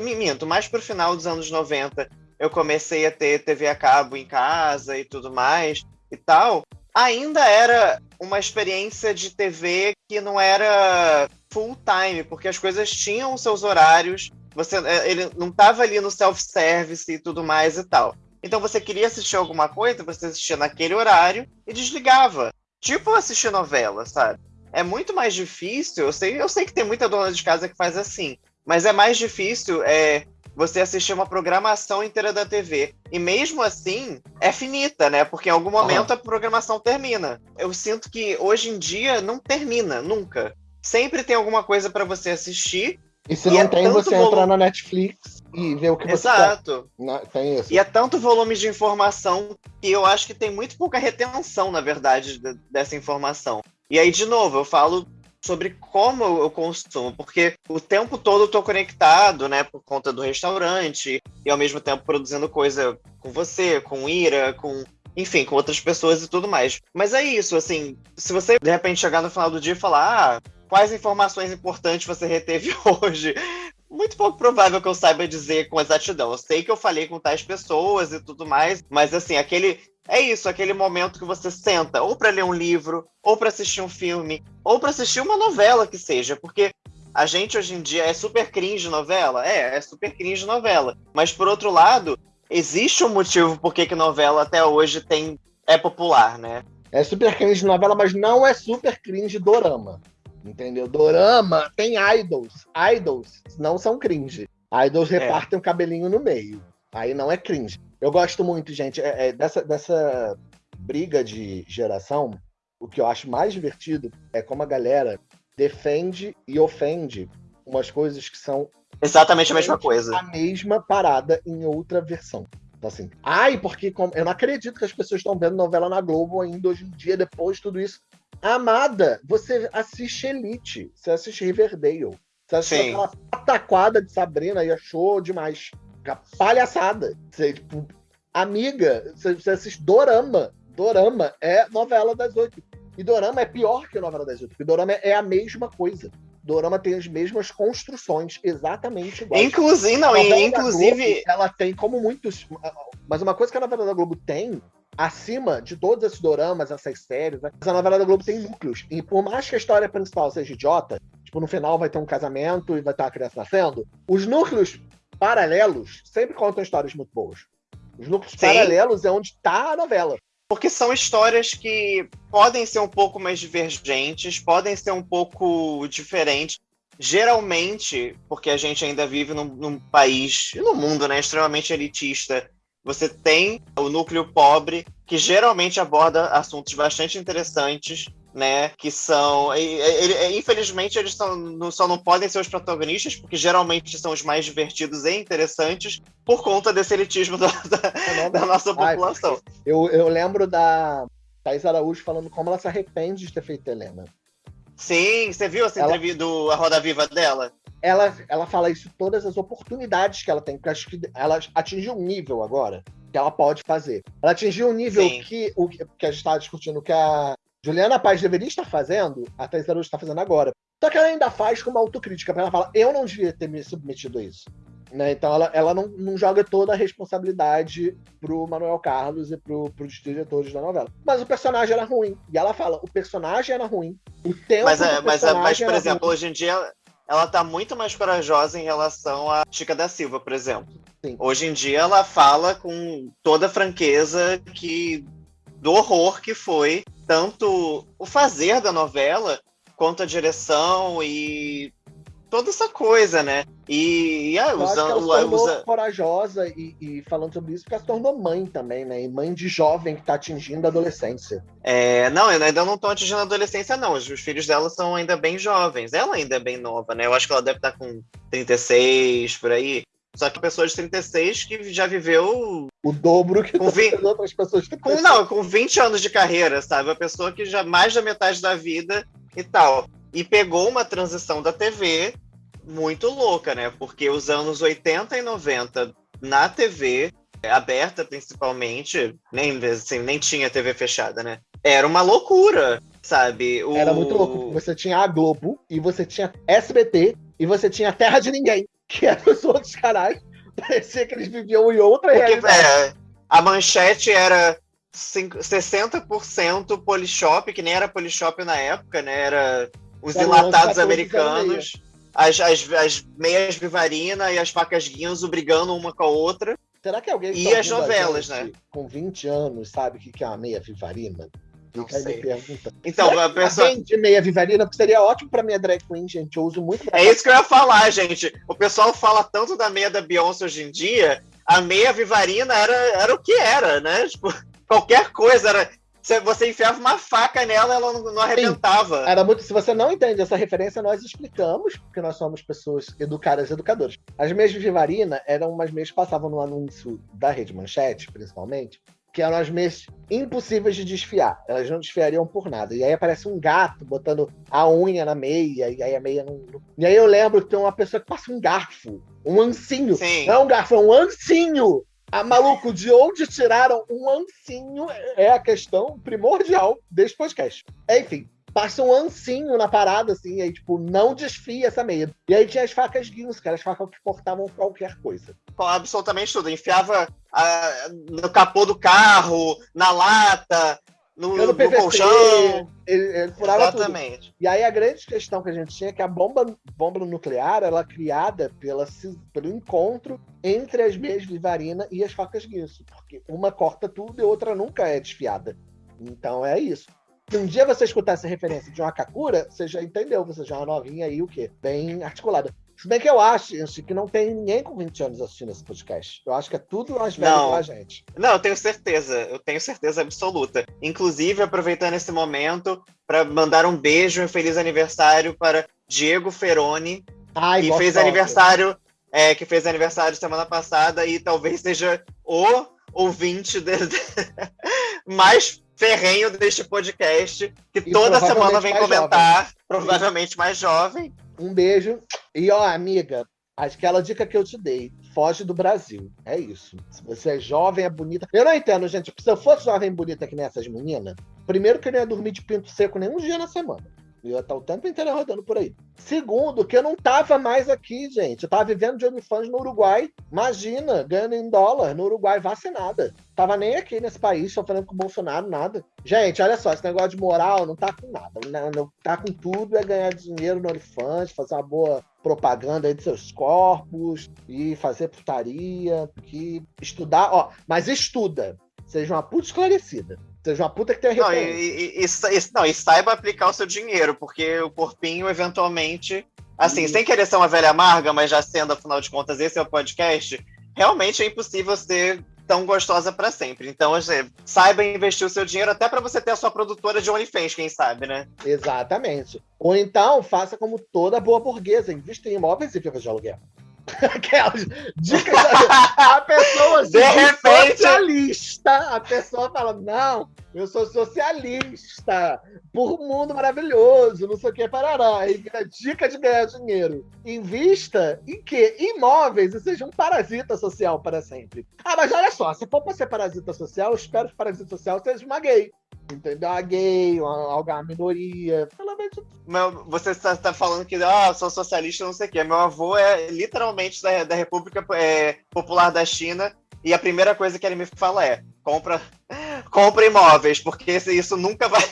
minto, mais pro final dos anos 90, eu comecei a ter TV a cabo em casa e tudo mais e tal. Ainda era uma experiência de TV que não era full time, porque as coisas tinham seus horários, você é, ele não estava ali no self-service e tudo mais e tal. Então você queria assistir alguma coisa, você assistia naquele horário e desligava. Tipo assistir novela, sabe? É muito mais difícil, eu sei, eu sei que tem muita dona de casa que faz assim, mas é mais difícil é, você assistir uma programação inteira da TV. E mesmo assim, é finita, né? Porque em algum momento uhum. a programação termina. Eu sinto que hoje em dia não termina, nunca. Sempre tem alguma coisa para você assistir. E se e não é tem, você volume... entrar na Netflix e ver o que você Exato. Quer. Tem isso. E é tanto volume de informação que eu acho que tem muito pouca retenção, na verdade, dessa informação. E aí, de novo, eu falo sobre como eu consumo, porque o tempo todo eu tô conectado, né, por conta do restaurante e ao mesmo tempo produzindo coisa com você, com Ira, com enfim, com outras pessoas e tudo mais. Mas é isso, assim, se você de repente chegar no final do dia e falar, ah, quais informações importantes você reteve hoje? Muito pouco provável que eu saiba dizer com exatidão. Eu sei que eu falei com tais pessoas e tudo mais, mas assim, aquele é isso, aquele momento que você senta ou para ler um livro, ou para assistir um filme, ou para assistir uma novela que seja, porque a gente hoje em dia é super cringe novela? É, é super cringe novela. Mas por outro lado, existe um motivo por que novela até hoje tem é popular, né? É super cringe novela, mas não é super cringe dorama. Entendeu? Dorama tem idols. Idols não são cringe. Idols é. repartem o cabelinho no meio. Aí não é cringe. Eu gosto muito, gente, é, é, dessa, dessa briga de geração. O que eu acho mais divertido é como a galera defende e ofende umas coisas que são exatamente a mesma coisa. A mesma parada em outra versão. Então, assim, ai, porque eu não acredito que as pessoas estão vendo novela na Globo ainda hoje em dia, depois de tudo isso. Amada, você assiste Elite, você assiste Riverdale, você assiste Sim. aquela pataquada de Sabrina e achou demais palhaçada. Você, tipo, amiga, você, você assiste Dorama. Dorama é novela das oito. E Dorama é pior que novela das oito, porque Dorama é a mesma coisa. Dorama tem as mesmas construções, exatamente iguais. Inclusive, não, inclusive. Globo, ela tem como muitos. Mas uma coisa que a novela da Globo tem, acima de todos esses doramas, essas séries, né, a novela da Globo tem núcleos. E por mais que a história principal seja idiota, tipo, no final vai ter um casamento e vai estar a criança nascendo, os núcleos paralelos sempre contam histórias muito boas. Os núcleos Sim. paralelos é onde está a novela. Porque são histórias que podem ser um pouco mais divergentes, podem ser um pouco diferentes. Geralmente, porque a gente ainda vive num, num país e num mundo né, extremamente elitista, você tem o núcleo pobre, que geralmente aborda assuntos bastante interessantes, né? Que são. Ele, infelizmente, eles são, só não podem ser os protagonistas, porque geralmente são os mais divertidos e interessantes, por conta desse elitismo da, da, da nossa população. Ai, eu, eu lembro da Thais Araújo falando como ela se arrepende de ter feito Helena. Sim, você viu essa ela... entrevista do A Roda Viva dela? Ela, ela fala isso, todas as oportunidades que ela tem, porque acho que ela atingiu um nível agora que ela pode fazer. Ela atingiu um nível que, o, que a gente está discutindo que a Juliana Paz deveria estar fazendo, a Thais Araújo está fazendo agora. Só que ela ainda faz com uma autocrítica, ela fala, eu não devia ter me submetido a isso. Né? Então ela, ela não, não, joga toda a responsabilidade pro Manuel Carlos e pro, pros diretores da novela. Mas o personagem era ruim. E ela fala, o personagem era ruim. O tempo mas, é, mas, é, mas, por exemplo, ruim. hoje em dia ela tá muito mais corajosa em relação a Chica da Silva, por exemplo. Sim. Hoje em dia ela fala com toda a franqueza que do horror que foi tanto o fazer da novela quanto a direção e toda essa coisa, né? E, e ah, usando, ela se tornou usa... corajosa e, e, falando sobre isso, porque ela se tornou mãe também, né? E mãe de jovem que tá atingindo a adolescência. É, não, ainda não estão atingindo a adolescência, não. Os, os, filhos dela são ainda bem jovens. Ela ainda é bem nova, né? Eu acho que ela deve estar tá com 36 por aí. Só que pessoa de 36 que já viveu. O dobro que com 20... outras pessoas de com, Não, com 20 anos de carreira, sabe? Uma pessoa que já mais da metade da vida e tal. E pegou uma transição da TV muito louca, né? Porque os anos 80 e 90 na TV, aberta principalmente, nem, assim, nem tinha TV fechada, né? Era uma loucura, sabe? O... Era muito louco. Você tinha a Globo e você tinha SBT e você tinha Terra de Ninguém que eram os outros caras. Parecia que eles viviam em outra Porque, realidade. É, a manchete era 60% Polishop, que nem era Polishop na época, né? Era os era enlatados americanos, as, as, as meias Vivarina e as facas Guinzo brigando uma com a outra. Será que alguém E tá as novelas, né? Com 20 anos, sabe o que é uma meia Vivarina? Não sei. pergunta. Então, a pessoa. de meia vivarina, porque seria ótimo pra minha drag queen, gente. Eu uso muito. É isso que eu ia falar, gente. O pessoal fala tanto da meia da Beyoncé hoje em dia. A meia vivarina era, era o que era, né? Tipo, qualquer coisa era. Você enfiava uma faca nela, ela não, não arrebentava. Sim, era muito. Se você não entende essa referência, nós explicamos, porque nós somos pessoas educadas e educadoras. As meias de Vivarina eram umas meias que passavam no anúncio da Rede Manchete, principalmente, que eram as meias impossíveis de desfiar. Elas não desfiariam por nada. E aí aparece um gato botando a unha na meia, e aí a meia não. E aí eu lembro que tem uma pessoa que passa um garfo, um ancinho. Sim. Não é um garfo, é um ancinho. Ah, maluco, de onde tiraram um ancinho é a questão primordial desse podcast. Enfim, passa um ancinho na parada, assim, aí, tipo, não desfia essa meia. E aí tinha as facas guinhos, que eram as facas que cortavam qualquer coisa. Absolutamente tudo. Enfiava ah, no capô do carro, na lata, no, no, PVC, colchão. Ele, ele furava Exatamente. Tudo. E aí a grande questão que a gente tinha é que a bomba, bomba nuclear ela é criada pela, pelo encontro entre as meias vivarina e as facas guinso. Porque uma corta tudo e outra nunca é desfiada. Então é isso. Se um dia você escutar essa referência de uma Kakura, você já entendeu, você já é uma novinha aí, o quê? Bem articulada. Se bem que eu acho, que não tem ninguém com 20 anos assistindo esse podcast. Eu acho que é tudo mais velho não. a gente. Não, eu tenho certeza. Eu tenho certeza absoluta. Inclusive, aproveitando esse momento para mandar um beijo e um feliz aniversário para Diego Feroni, Ai, que fez aniversário, é, que fez aniversário semana passada e talvez seja o ouvinte de... mais ferrenho deste podcast, que e toda semana vem comentar, jovem. provavelmente mais jovem. Um beijo. E ó, amiga, aquela dica que eu te dei, foge do Brasil. É isso. Se você é jovem, é bonita. Eu não entendo, gente. Se eu fosse jovem bonita que nem essas meninas, primeiro que eu não ia dormir de pinto seco nenhum dia na semana. Eu ia estar o tempo inteiro rodando por aí. Segundo, que eu não tava mais aqui, gente. Eu tava vivendo de OnlyFans no Uruguai. Imagina, ganhando em dólar no Uruguai, vacinada. Tava nem aqui nesse país, sofrendo com o Bolsonaro, nada. Gente, olha só, esse negócio de moral não tá com nada. Não, não tá com tudo, é ganhar dinheiro no OnlyFans, fazer uma boa propaganda aí de seus corpos e fazer putaria, que estudar, ó, mas estuda. Seja uma puta esclarecida. Seja uma puta que tenha não, e, e, e, não, e saiba aplicar o seu dinheiro, porque o corpinho, eventualmente, assim, sem querer ser uma velha amarga, mas já sendo, afinal de contas, esse é o podcast, realmente é impossível ser tão gostosa para sempre. Então, assim, saiba investir o seu dinheiro até para você ter a sua produtora de OnlyFans, quem sabe, né? Exatamente. Ou então, faça como toda boa burguesa, invista em imóveis e fica de aluguel. Aquelas dicas. a pessoa assim, de repente socialista. A pessoa fala: Não, eu sou socialista. Por um mundo maravilhoso, não sei o que, parará. E dica de ganhar dinheiro. Invista em quê? Imóveis e seja um parasita social para sempre. Ah, mas olha só, se for para ser parasita social, eu espero que parasita social seja uma gay entendeu? A gay, uma, uma minoria. Pelo menos. Meu, você está tá falando que ah, sou socialista, não sei o quê. Meu avô é literalmente da, da República é, Popular da China e a primeira coisa que ele me fala é: compra, compra imóveis, porque isso nunca vai.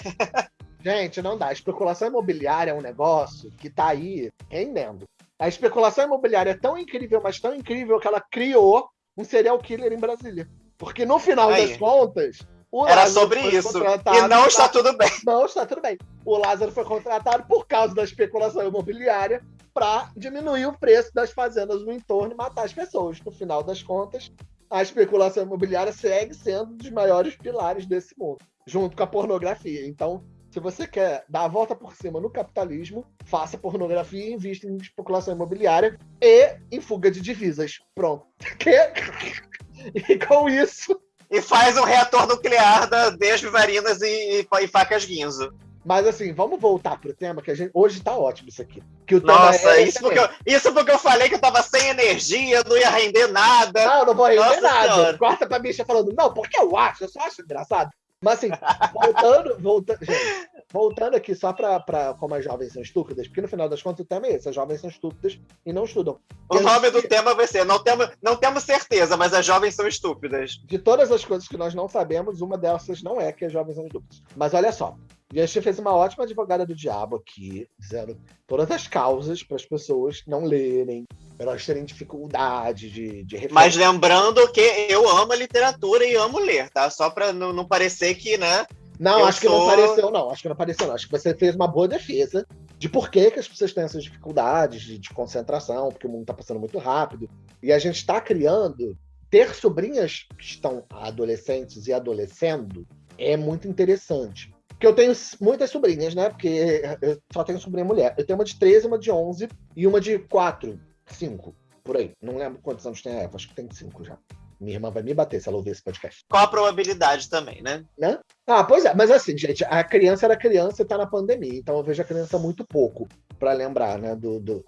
Gente, não dá. A especulação imobiliária é um negócio que está aí rendendo. A especulação imobiliária é tão incrível, mas tão incrível que ela criou um serial killer em Brasília. Porque no final aí. das contas, o Era Lázaro sobre isso. E não está tudo bem. Não está tudo bem. O Lázaro foi contratado por causa da especulação imobiliária para diminuir o preço das fazendas no entorno e matar as pessoas. No final das contas, a especulação imobiliária segue sendo um dos maiores pilares desse mundo, junto com a pornografia. Então, se você quer dar a volta por cima no capitalismo, faça pornografia e invista em especulação imobiliária e em fuga de divisas. Pronto. E com isso, e faz um reator nuclear da, das vivarinas e, e, e, facas guinzo. Mas assim, vamos voltar pro tema, que a gente. Hoje tá ótimo isso aqui. Que o Nossa, é isso, porque eu, isso porque eu falei que eu tava sem energia, não ia render nada. Não, não vou render Nossa nada. Senhora. Corta pra bicha falando, não, porque eu acho, eu só acho engraçado. Mas assim, voltando, voltando, gente, voltando aqui só para como as jovens são estúpidas, porque no final das contas o tema é esse, as jovens são estúpidas e não estudam. O e nome gente... do tema vai ser, não temos, não temos certeza, mas as jovens são estúpidas. De todas as coisas que nós não sabemos, uma dessas não é que as jovens são estúpidas. Mas olha só, e a gente fez uma ótima advogada do diabo aqui, dizendo todas as causas para as pessoas não lerem, para elas terem dificuldade de, de Mas lembrando que eu amo a literatura e amo ler, tá? Só para não, não parecer que, né? Não, acho sou... que não pareceu, não. Acho que não pareceu, não. Acho que você fez uma boa defesa de por que, que as pessoas têm essas dificuldades de, de concentração, porque o mundo está passando muito rápido. E a gente está criando. Ter sobrinhas que estão adolescentes e adolescendo é muito interessante porque eu tenho muitas sobrinhas, né? Porque eu só tenho sobrinha mulher. Eu tenho uma de 13, uma de 11 e uma de 4, 5, por aí. Não lembro quantos anos tem a Eva, acho que tem 5 já. Minha irmã vai me bater se ela ouvir esse podcast. Qual a probabilidade também, né? né? Ah, pois é. Mas assim, gente, a criança era criança e tá na pandemia. Então eu vejo a criança muito pouco para lembrar, né, do, do,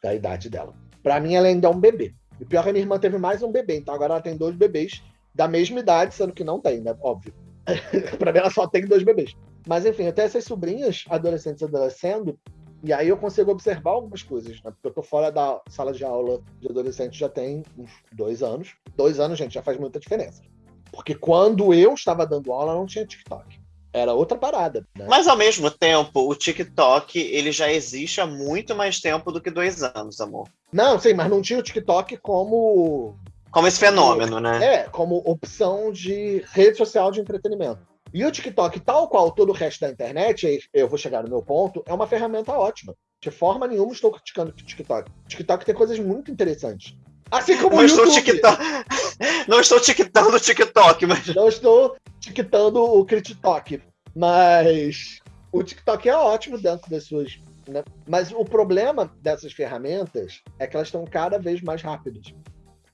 da idade dela. Para mim, ela ainda é um bebê. E pior é que a minha irmã teve mais um bebê. Então agora ela tem dois bebês da mesma idade, sendo que não tem, né? Óbvio. para mim, ela só tem dois bebês. Mas, enfim, até essas sobrinhas adolescentes adolescendo, e aí eu consigo observar algumas coisas, né? Porque eu tô fora da sala de aula de adolescente já tem uns dois anos. Dois anos, gente, já faz muita diferença. Porque quando eu estava dando aula, não tinha TikTok. Era outra parada. Né? Mas ao mesmo tempo, o TikTok ele já existe há muito mais tempo do que dois anos, amor. Não, sim, mas não tinha o TikTok como como esse fenômeno, né? É, como opção de rede social de entretenimento. E o TikTok, tal qual todo o resto da internet, eu vou chegar no meu ponto, é uma ferramenta ótima. De forma nenhuma estou criticando o TikTok. O TikTok tem coisas muito interessantes. Assim como não o YouTube. Estou não estou tiquitando o TikTok, mas... Não estou tiquitando o TikTok. Mas o TikTok é ótimo dentro das suas... Né? Mas o problema dessas ferramentas é que elas estão cada vez mais rápidas.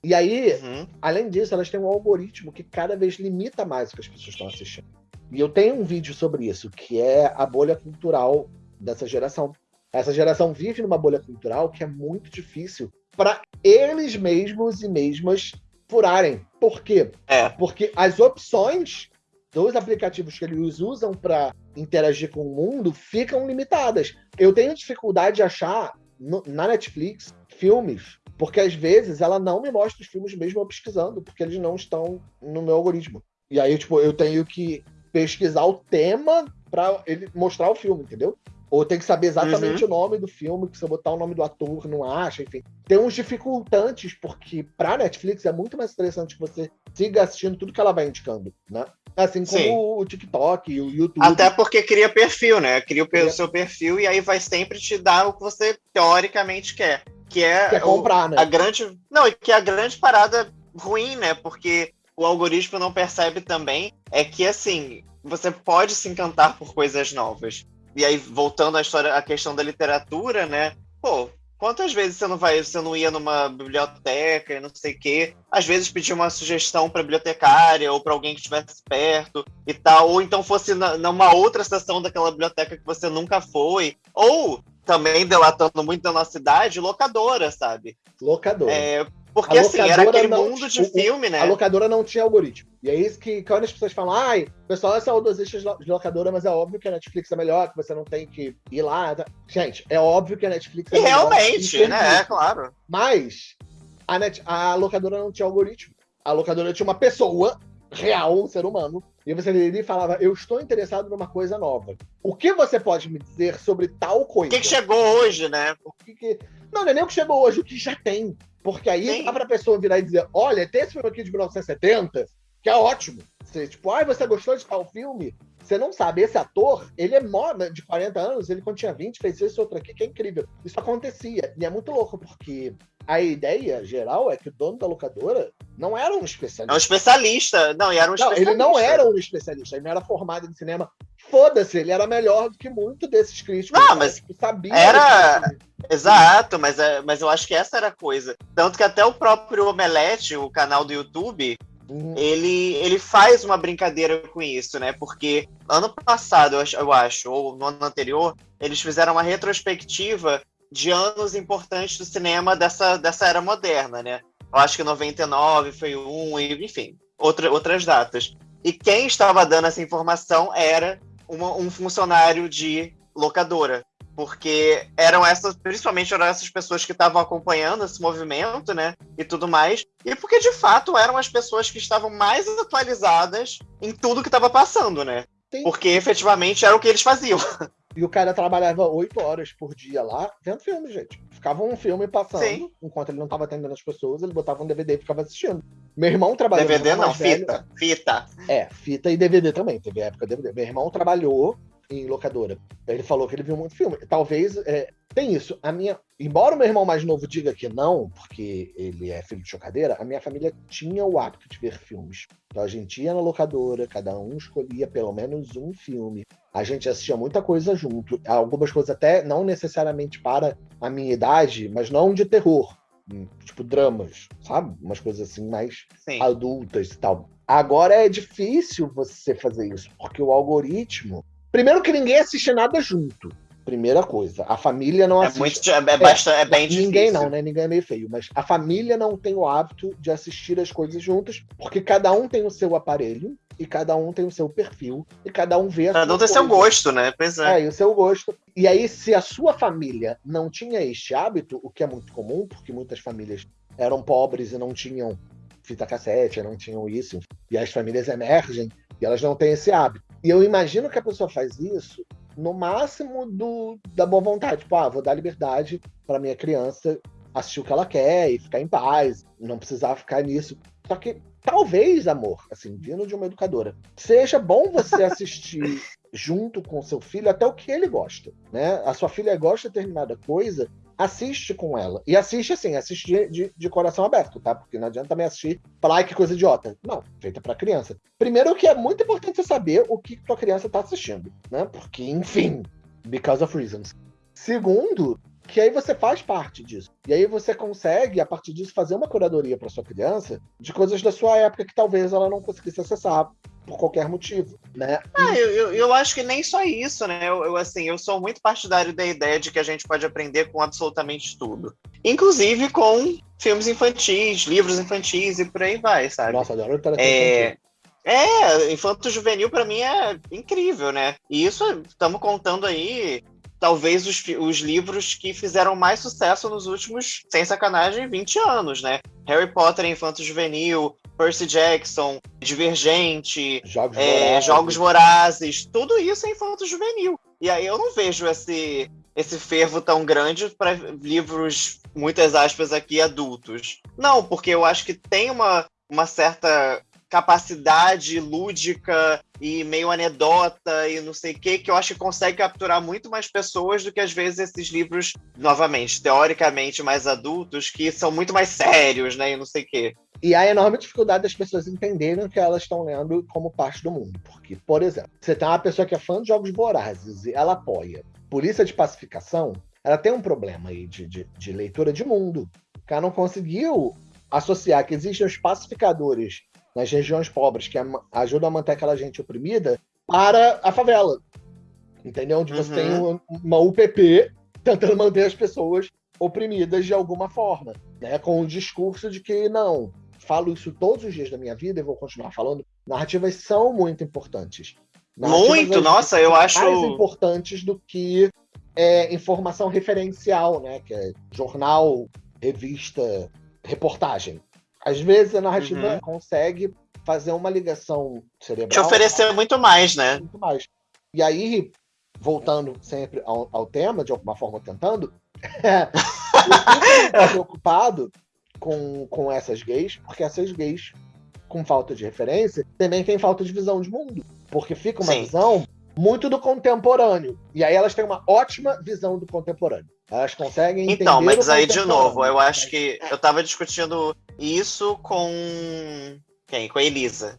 E aí, uhum. além disso, elas têm um algoritmo que cada vez limita mais o que as pessoas estão assistindo. E eu tenho um vídeo sobre isso, que é a bolha cultural dessa geração. Essa geração vive numa bolha cultural que é muito difícil para eles mesmos e mesmas furarem. Por quê? É. Porque as opções dos aplicativos que eles usam para interagir com o mundo ficam limitadas. Eu tenho dificuldade de achar no, na Netflix filmes porque às vezes ela não me mostra os filmes mesmo eu pesquisando, porque eles não estão no meu algoritmo. E aí, tipo, eu tenho que pesquisar o tema para ele mostrar o filme, entendeu? Ou tem que saber exatamente uhum. o nome do filme, que se eu botar o nome do ator, não acha, enfim. Tem uns dificultantes, porque pra Netflix é muito mais interessante que você siga assistindo tudo que ela vai indicando, né? Assim como Sim. o TikTok e o YouTube. Até porque cria perfil, né? Cria o seu perfil e aí vai sempre te dar o que você teoricamente quer que é, Quer comprar, o, né? a grande não que é a grande parada ruim, né? Porque o algoritmo não percebe também é que assim você pode se encantar por coisas novas. E aí voltando à história, à questão da literatura, né? Pô, quantas vezes você não vai, você não ia numa biblioteca e não sei o quê? Às vezes pedir uma sugestão para bibliotecária ou para alguém que estivesse perto e tal, ou então fosse na, numa outra seção daquela biblioteca que você nunca foi, ou também delatando muito da nossa cidade, locadora, sabe? Locadora. É, porque assim, era aquele não, mundo de o, filme, né? A locadora não tinha algoritmo. E é isso que quando as pessoas falam, ai, o pessoal é saudosista de locadora, mas é óbvio que a Netflix é melhor, que você não tem que ir lá. Tá? Gente, é óbvio que a Netflix é e melhor. Realmente, né? É claro. Mas a, net, a locadora não tinha algoritmo. A locadora tinha uma pessoa real, um ser humano, e você ele falava, eu estou interessado numa coisa nova. O que você pode me dizer sobre tal coisa? O que, que chegou hoje, né? O que, que... Não, não é nem o que chegou hoje, o que já tem. Porque aí Sim. dá pra pessoa virar e dizer, olha, tem esse filme aqui de 1970, que é ótimo. Você, tipo, ai, ah, você gostou de tal filme? Você não sabe, esse ator, ele é mó, né, de 40 anos, ele quando tinha 20, fez esse outro aqui, que é incrível. Isso acontecia. E é muito louco, porque a ideia geral é que o dono da locadora não era um especialista. É um especialista. Não, era um não, Ele não era um especialista, ele não era formado em cinema. Foda-se, ele era melhor do que muito desses críticos. Não, mas sabia. Era. Exato, mas, é, mas eu acho que essa era a coisa. Tanto que até o próprio Omelete, o canal do YouTube, uhum. ele, ele faz uma brincadeira com isso, né? Porque ano passado, eu acho, eu acho, ou no ano anterior, eles fizeram uma retrospectiva de anos importantes do cinema dessa, dessa era moderna, né? Eu acho que 99 foi um, e, enfim, outra, outras datas. E quem estava dando essa informação era uma, um funcionário de locadora. Porque eram essas, principalmente eram essas pessoas que estavam acompanhando esse movimento, né? E tudo mais. E porque de fato eram as pessoas que estavam mais atualizadas em tudo que estava passando, né? Sim. Porque efetivamente era o que eles faziam. E o cara trabalhava oito horas por dia lá, vendo filme, gente. Ficava um filme passando, Sim. enquanto ele não estava atendendo as pessoas, ele botava um DVD e ficava assistindo. Meu irmão trabalhou. DVD não, fita. Velho. Fita. É, fita e DVD também. Teve época DVD. Meu irmão trabalhou em locadora. Ele falou que ele viu muito filme. Talvez é, tem isso. A minha, embora o meu irmão mais novo diga que não, porque ele é filho de chocadeira, a minha família tinha o hábito de ver filmes. Então a gente ia na locadora, cada um escolhia pelo menos um filme. A gente assistia muita coisa junto. Algumas coisas até não necessariamente para a minha idade, mas não de terror. Hum, tipo dramas, sabe? Umas coisas assim mais Sim. adultas e tal. Agora é difícil você fazer isso, porque o algoritmo Primeiro que ninguém assiste nada junto. Primeira coisa. A família não assiste. É, muito, é, bastante, é, é bem difícil. Ninguém não, né? Ninguém é meio feio. Mas a família não tem o hábito de assistir as coisas juntas, porque cada um tem o seu aparelho e cada um tem o seu perfil e cada um vê a Cada um tem seu gosto, né? Pois é. É, e o seu gosto. E aí, se a sua família não tinha este hábito, o que é muito comum, porque muitas famílias eram pobres e não tinham fita cassete, não tinham isso, e as famílias emergem e elas não têm esse hábito. E eu imagino que a pessoa faz isso no máximo do, da boa vontade. Tipo, ah, vou dar liberdade para minha criança assistir o que ela quer e ficar em paz, não precisar ficar nisso. Só que talvez, amor, assim, vindo de uma educadora, seja bom você assistir junto com seu filho até o que ele gosta, né? A sua filha gosta de determinada coisa, assiste com ela. E assiste assim, assiste de, de coração aberto, tá? Porque não adianta também assistir falar, que coisa idiota. Não, feita para criança. Primeiro que é muito importante você saber o que tua criança tá assistindo, né? Porque, enfim, because of reasons. Segundo, que aí você faz parte disso. E aí você consegue, a partir disso, fazer uma curadoria para sua criança de coisas da sua época que talvez ela não conseguisse acessar por qualquer motivo, né? Ah, eu, eu, eu, acho que nem só isso, né? Eu, eu, assim, eu sou muito partidário da ideia de que a gente pode aprender com absolutamente tudo. Inclusive com filmes infantis, livros infantis e por aí vai, sabe? Nossa, adoro literatura é... É, infanto juvenil para mim é incrível, né? E isso estamos contando aí talvez os, os livros que fizeram mais sucesso nos últimos, sem sacanagem, 20 anos, né? Harry Potter Infanto Juvenil, Percy Jackson, Divergente, Jogos, é, vorazes. Jogos Vorazes, tudo isso é Infanto Juvenil. E aí eu não vejo esse, esse fervo tão grande para livros, muitas aspas aqui, adultos. Não, porque eu acho que tem uma, uma certa capacidade lúdica e meio anedota e não sei o que, que eu acho que consegue capturar muito mais pessoas do que às vezes esses livros, novamente, teoricamente mais adultos, que são muito mais sérios, né? E não sei o que. E há enorme dificuldade das pessoas entenderem o que elas estão lendo como parte do mundo. Porque, por exemplo, você tem uma pessoa que é fã de jogos vorazes e ela apoia polícia de pacificação, ela tem um problema aí de, de, de leitura de mundo. Ela não conseguiu associar que existem os pacificadores nas regiões pobres, que ajudam a manter aquela gente oprimida, para a favela. Entendeu? Onde você uhum. tem uma UPP tentando manter as pessoas oprimidas de alguma forma, né? Com o discurso de que não, falo isso todos os dias da minha vida e vou continuar falando. Narrativas são muito importantes. Narrativas muito, nossa, eu acho mais importantes do que é, informação referencial, né? Que é jornal, revista, reportagem. Às vezes a narrativa uhum. consegue fazer uma ligação cerebral. Te oferecer muito mais, né? Muito mais. E aí, voltando sempre ao, ao tema, de alguma forma tentando, eu preocupado com, com essas gays, porque essas gays, com falta de referência, também têm falta de visão de mundo. Porque fica uma Sim. visão muito do contemporâneo. E aí elas têm uma ótima visão do contemporâneo. Elas conseguem entender. Então, mas aí de novo, eu acho que eu tava discutindo isso com quem? Com a Elisa.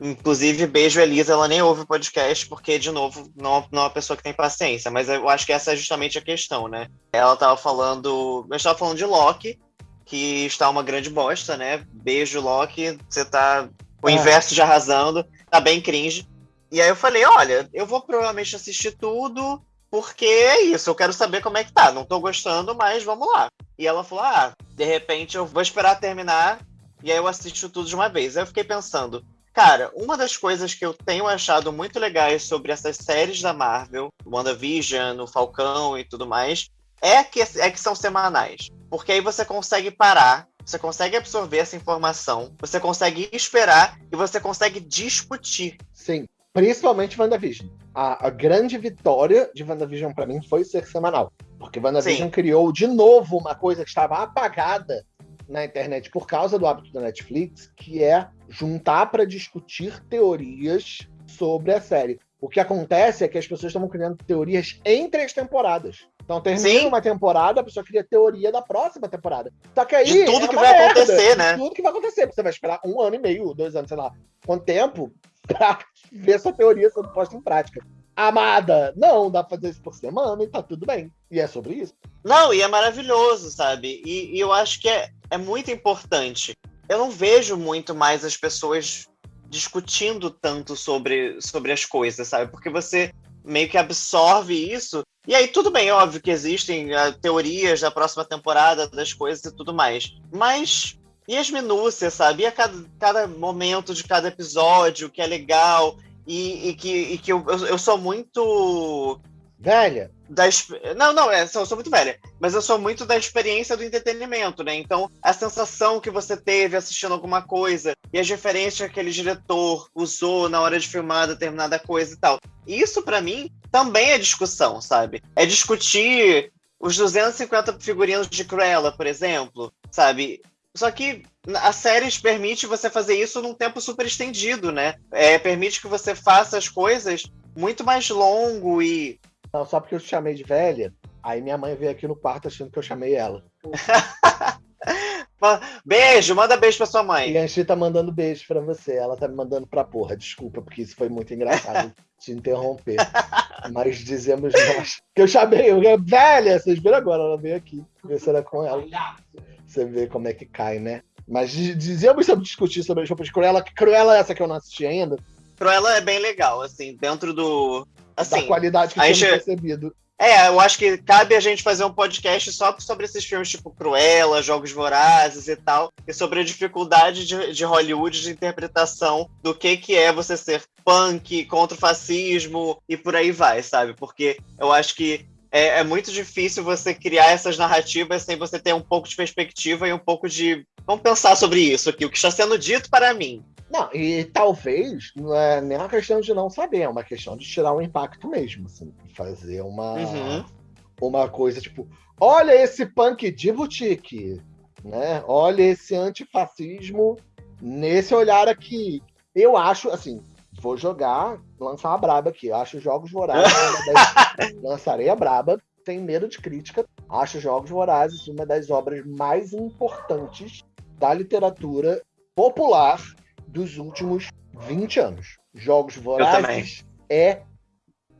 Inclusive, beijo Elisa, ela nem ouve o podcast, porque, de novo, não, não é uma pessoa que tem paciência, mas eu acho que essa é justamente a questão, né? Ela tava falando. Eu estava falando de Loki, que está uma grande bosta, né? Beijo, Loki, você tá o é. inverso de arrasando, tá bem cringe. E aí eu falei, olha, eu vou provavelmente assistir tudo, porque é isso, eu quero saber como é que tá. Não tô gostando, mas vamos lá. E ela falou, ah, de repente eu vou esperar terminar, e aí eu assisto tudo de uma vez. Aí eu fiquei pensando, Cara, uma das coisas que eu tenho achado muito legais sobre essas séries da Marvel, WandaVision, o Falcão e tudo mais, é que, é que são semanais. Porque aí você consegue parar, você consegue absorver essa informação, você consegue esperar e você consegue discutir. Sim, principalmente WandaVision. A, a grande vitória de WandaVision para mim foi ser semanal. Porque WandaVision Sim. criou de novo uma coisa que estava apagada na internet por causa do hábito da Netflix, que é juntar para discutir teorias sobre a série. O que acontece é que as pessoas estavam criando teorias entre as temporadas. Então termina Sim. uma temporada, a pessoa cria teoria da próxima temporada. Só que aí. De tudo é que vai merda, acontecer, né? De tudo que vai acontecer. Você vai esperar um ano e meio, dois anos, sei lá, quanto tempo, pra ver essa teoria sendo posta em prática. Amada, não, dá pra fazer isso por semana e tá tudo bem. E é sobre isso. Não, e é maravilhoso, sabe? E, e eu acho que é, é muito importante. Eu não vejo muito mais as pessoas discutindo tanto sobre, sobre as coisas, sabe? Porque você meio que absorve isso. E aí, tudo bem, óbvio que existem uh, teorias da próxima temporada das coisas e tudo mais. Mas. E as minúcias, sabe? E a cada, cada momento de cada episódio que é legal. E, e que, e que eu, eu, eu sou muito. Velha, da, não, não, é, eu sou muito velha, mas eu sou muito da experiência do entretenimento, né? Então, a sensação que você teve assistindo alguma coisa e as referências que aquele diretor usou na hora de filmar determinada coisa e tal. Isso, para mim, também é discussão, sabe? É discutir os 250 figurinos de Cruella, por exemplo, sabe? Só que a série permite você fazer isso num tempo super estendido, né? É, permite que você faça as coisas muito mais longo e não, só porque eu te chamei de velha, aí minha mãe veio aqui no quarto achando que eu chamei ela. beijo, manda beijo pra sua mãe. E a Anchi tá mandando beijo pra você. Ela tá me mandando pra porra. Desculpa, porque isso foi muito engraçado te interromper. Mas dizemos nós. Que eu chamei, eu, velha, vocês viram agora, ela veio aqui. Ver se era com ela. Você vê como é que cai, né? Mas dizemos sobre discutir sobre as roupas de Cruella, que Cruella é essa que eu não assisti ainda. Cruella é bem legal, assim, dentro do, Assim, da qualidade que temos gente... percebido. É, eu acho que cabe a gente fazer um podcast só sobre esses filmes tipo Cruella, Jogos Vorazes e tal, e sobre a dificuldade de, de Hollywood de interpretação do que, que é você ser punk contra o fascismo e por aí vai, sabe? Porque eu acho que é, é, muito difícil você criar essas narrativas sem você ter um pouco de perspectiva e um pouco de. Vamos pensar sobre isso aqui, o que está sendo dito para mim. Não, e talvez não é nem uma questão de não saber, é uma questão de tirar um impacto mesmo, assim, fazer uma, uhum. uma coisa tipo, olha esse punk de boutique, né? Olha esse antifascismo nesse olhar aqui. Eu acho, assim, vou jogar, lançar uma braba aqui. Eu acho Jogos Vorazes, das... lançarei a braba, sem medo de crítica. Acho Jogos Vorazes uma das obras mais importantes da literatura popular dos últimos 20 anos. Jogos Vorazes é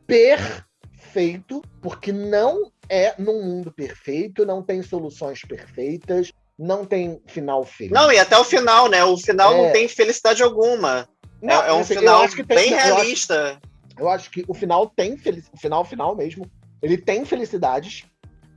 perfeito, porque não é num mundo perfeito, não tem soluções perfeitas, não tem final feliz. Não, e até o final, né? O final é... não tem felicidade alguma. Não, é, é, um assim, final tem, bem realista. Eu acho, eu acho, que o final tem felicidade. O final, final mesmo. Ele tem felicidades,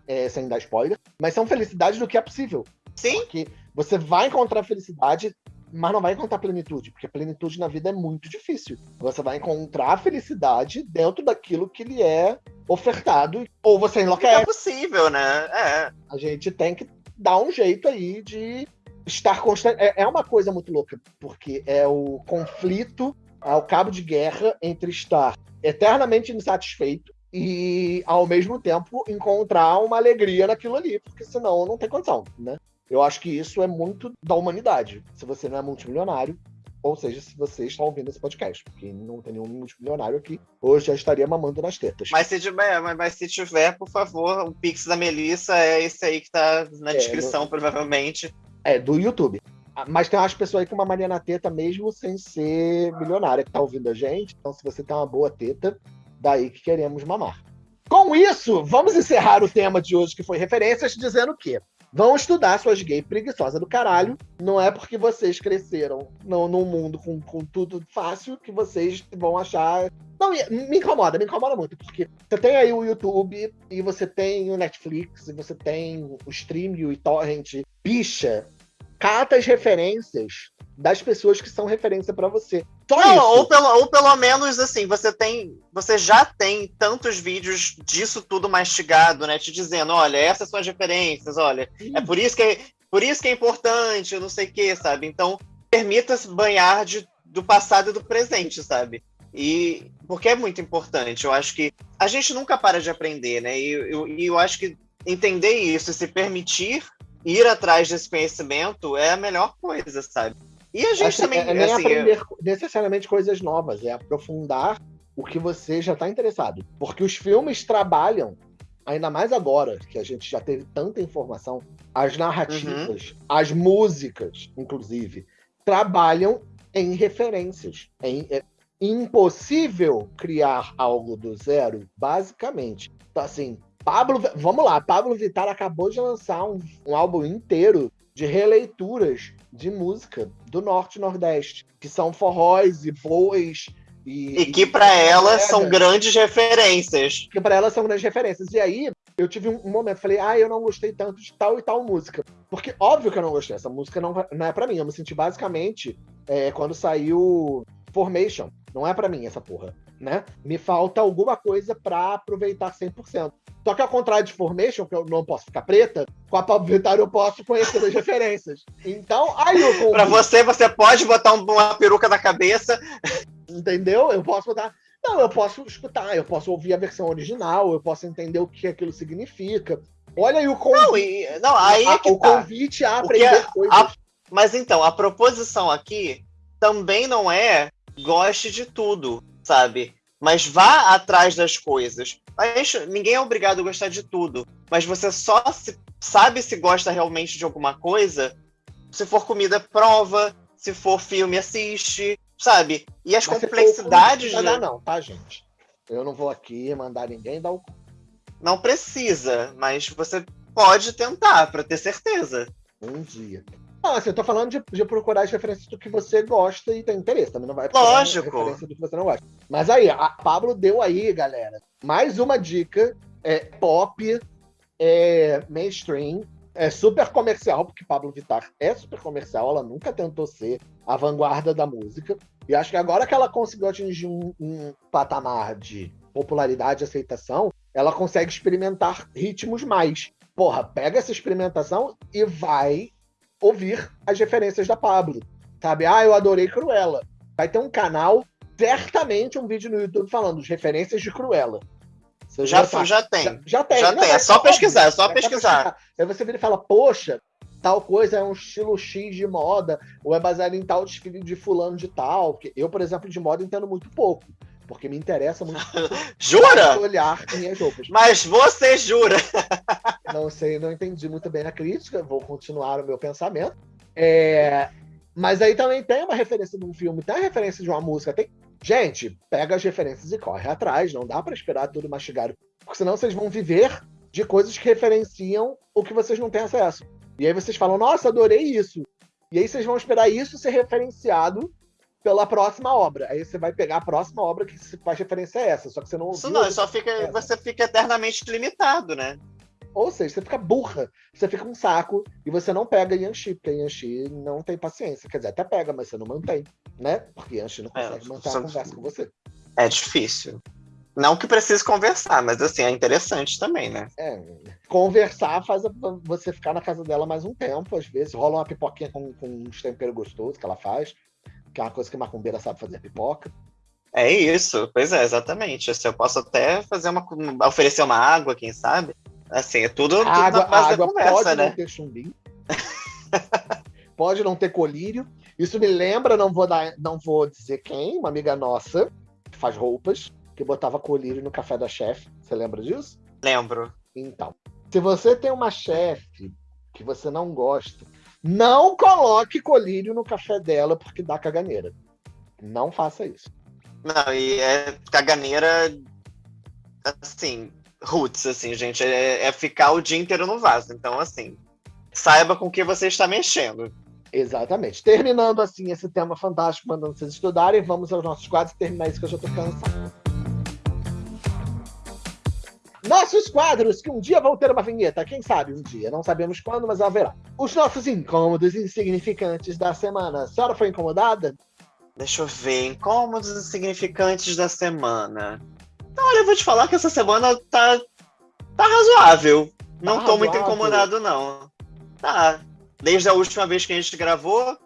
é, sem dar spoiler, mas são felicidades do que é possível. Sim. Porque você vai encontrar felicidade mas não vai encontrar plenitude, porque plenitude na vida é muito difícil. Você vai encontrar a felicidade dentro daquilo que lhe é ofertado, ou você enlouquece. É possível, né? É. A gente tem que dar um jeito aí de estar constante. É, é uma coisa muito louca, porque é o conflito, é o cabo de guerra entre estar eternamente insatisfeito e, ao mesmo tempo, encontrar uma alegria naquilo ali, porque senão não tem condição, né? Eu acho que isso é muito da humanidade. Se você não é multimilionário, ou seja, se você está ouvindo esse podcast, porque não tem nenhum multimilionário aqui, hoje já estaria mamando nas tetas. Mas se tiver, mas, se tiver, por favor, o Pix da Melissa é esse aí que está na é, descrição, provavelmente. É, do YouTube. Ah, mas tem umas pessoas aí com uma Maria na teta, mesmo sem ser milionária, que tá ouvindo a gente. Então, se você tem uma boa teta, daí que queremos mamar. Com isso, vamos encerrar o tema de hoje, que foi referências, dizendo que vão estudar suas gays preguiçosas do caralho. Não é porque vocês cresceram no, num mundo com, com tudo fácil que vocês vão achar. Não, me incomoda, me incomoda muito, porque você tem aí o YouTube, e você tem o Netflix, e você tem o Stream e o torrent. Bicha, cata as referências das pessoas que são referência para você. Só Não, isso. Ou, pelo, ou pelo menos assim, você tem, você já tem tantos vídeos disso tudo mastigado, né? Te dizendo, olha, essas são as referências, olha, Sim. é por isso que é, por isso que é importante, eu não sei o que, sabe? Então, permita-se banhar de, do passado e do presente, sabe? E porque é muito importante. Eu acho que a gente nunca para de aprender, né? E eu, eu acho que entender isso, se permitir ir atrás desse conhecimento é a melhor coisa, sabe? E a gente acho também. É, é nem assim, aprender eu... necessariamente coisas novas, é aprofundar o que você já está interessado. Porque os filmes trabalham, ainda mais agora, que a gente já teve tanta informação, as narrativas, uhum. as músicas, inclusive, trabalham em referências. Em, é impossível criar algo do zero, basicamente. Então, assim, Pablo, vamos lá, Pablo Vittar acabou de lançar um, um álbum inteiro de releituras de música do Norte e Nordeste, que são forróis e bois. E, e que para ela são grandes referências. Que para ela são grandes referências. E aí, eu tive um, momento, falei, ah, eu não gostei tanto de tal e tal música. Porque, óbvio que eu não gostei, essa música não, não é para mim. Eu me senti basicamente é, quando saiu Formation. Não é para mim essa porra, né? Me falta alguma coisa para aproveitar 100%. Só que ao contrário de Formation, que eu não posso ficar preta, com a Pablo Vittar eu posso conhecer as referências. Então, aí eu convido... Pra você, você pode botar uma peruca na cabeça. Entendeu? Eu posso botar não, eu posso escutar, eu posso ouvir a versão original, eu posso entender o que aquilo significa. Olha aí o convite. Não, e, não aí é que o tá. convite a aprender é, coisas. A, mas então, a proposição aqui também não é goste de tudo, sabe? Mas vá atrás das coisas. ninguém é obrigado a gostar de tudo. Mas você só se, sabe se gosta realmente de alguma coisa se for comida, prova. Se for filme, assiste sabe? E as Mas complexidades. Não dá, não, tá, gente? Eu não vou aqui mandar ninguém dar o. Não precisa, mas você pode tentar, para ter certeza. Um dia. Não, assim, eu tô falando de, de, procurar as referências do que você gosta e tem interesse. Também não vai Lógico. referência do que você não gosta. Mas aí, a Pablo deu aí, galera, mais uma dica é, pop, é, mainstream, é super comercial, porque Pablo Vittar é super comercial, ela nunca tentou ser a vanguarda da música. E acho que agora que ela conseguiu atingir um, um patamar de popularidade e aceitação, ela consegue experimentar ritmos mais. Porra, pega essa experimentação e vai ouvir as referências da Pablo. Sabe? Ah, eu adorei Cruella. Vai ter um canal, certamente um vídeo no YouTube falando as referências de Cruella. Você já, já, já tem. Já, já tem. Já não, tem. É, é só pesquisar, é só pesquisar. pesquisar. Aí você vira e fala, poxa, tal coisa é um estilo X de moda, ou é baseado em tal desfile de fulano de tal. Eu, por exemplo, de moda entendo muito pouco. Porque me interessa muito. jura? Olhar minhas roupas. Mas você jura? não sei, não entendi muito bem a crítica, vou continuar o meu pensamento. É, mas aí também tem uma referência de um filme, tem a referência de uma música, tem Gente, pega as referências e corre atrás, não dá para esperar tudo mastigado, porque senão vocês vão viver de coisas que referenciam o que vocês não têm acesso. E aí vocês falam, nossa, adorei isso. E aí vocês vão esperar isso ser referenciado pela próxima obra. Aí você vai pegar a próxima obra que faz referência a essa, só que você não Isso não, só fica, você fica eternamente limitado, né? Ou seja, você fica burra, você fica um saco e você não pega Yanxi, porque Yanxi não tem paciência. Quer dizer, até pega, mas você não mantém, né? Porque Yanxi não é, consegue é, manter a conversa com você. É difícil. Não que precise conversar, mas assim, é interessante também, né? É, conversar faz você ficar na casa dela mais um tempo, às vezes. Rola uma pipoquinha com, com uns temperos gostosos que ela faz, que é uma coisa que a macumbeira sabe fazer pipoca. É isso, pois é, exatamente. Assim, eu posso até fazer uma. oferecer uma água, quem sabe? Assim, é tudo, tudo água, na base água da conversa, pode né? Não ter chumbinho. pode não ter colírio. Isso me lembra, não vou, dar, não vou dizer quem, uma amiga nossa, que faz roupas, que botava colírio no café da chefe. Você lembra disso? Lembro. Então, se você tem uma chefe que você não gosta, não coloque colírio no café dela porque dá caganeira. Não faça isso. Não, e é caganeira assim, roots, assim, gente. É, é ficar o dia inteiro no vaso. Então, assim, saiba com que você está mexendo. Exatamente. Terminando assim esse tema fantástico, mandando vocês estudarem, vamos aos nossos quadros terminar isso que eu já tô cansado. Nossos quadros, que um dia vão ter uma vinheta, quem sabe um dia, não sabemos quando, mas haverá. Os nossos incômodos insignificantes da semana. A senhora foi incomodada? Deixa eu ver, incômodos insignificantes da semana. Olha, eu vou te falar que essa semana tá, tá razoável. Não tá tô razoável. muito incomodado, não. Tá. Desde a última vez que a gente gravou.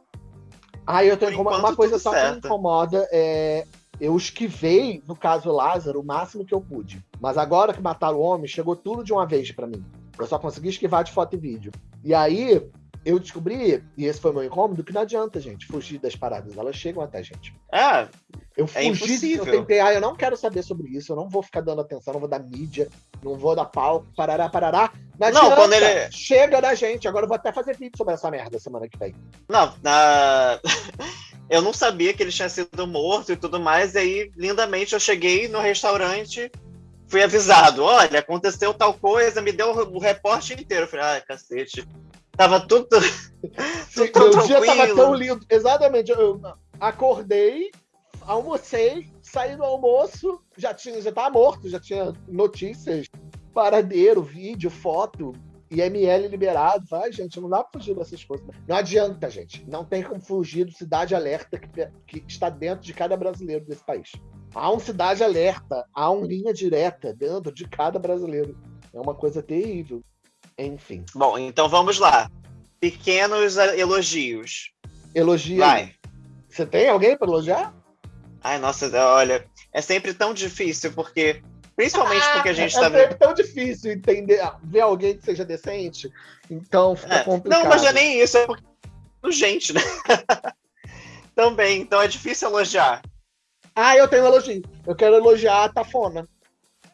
Ah, eu tô incomodado. Uma coisa só certo. que me incomoda é eu esquivei, no caso Lázaro, o máximo que eu pude. Mas agora que mataram o homem, chegou tudo de uma vez para mim. Eu só consegui esquivar de foto e vídeo. E aí, eu descobri, e esse foi meu incômodo, que não adianta, gente, fugir das paradas. Elas chegam até a gente. É. Eu é fugi, é eu tentei, ah, eu não quero saber sobre isso, eu não vou ficar dando atenção, não vou dar mídia, não vou dar palco, parará, parará. Não, não quando ele. Chega da gente, agora eu vou até fazer vídeo sobre essa merda semana que vem. Não, na. eu não sabia que ele tinha sido morto e tudo mais, e aí, lindamente, eu cheguei no restaurante, fui avisado, olha, aconteceu tal coisa, me deu o reporte inteiro. Eu falei, ai, cacete. Tava tudo, tudo tão o dia tava tão lindo. Exatamente, eu acordei, almocei, saí do almoço, já tinha, já tava morto, já tinha notícias, paradeiro, vídeo, foto, IML liberado. Vai, gente, não dá pra fugir dessas coisas. Não adianta, gente. Não tem como fugir do Cidade Alerta que, que está dentro de cada brasileiro desse país. Há um Cidade Alerta, há uma linha direta dentro de cada brasileiro. É uma coisa terrível. Enfim. Bom, então vamos lá. Pequenos elogios. Elogio. Vai. Você tem alguém para elogiar? Ai, nossa, olha, é sempre tão difícil, porque Principalmente porque a gente está é vendo. É tão difícil entender, ver alguém que seja decente. Então fica é. complicado. Não, mas não é nem isso, é porque. Gente, né? Também, então é difícil elogiar. Ah, eu tenho um elogio. Eu quero elogiar a Tafona.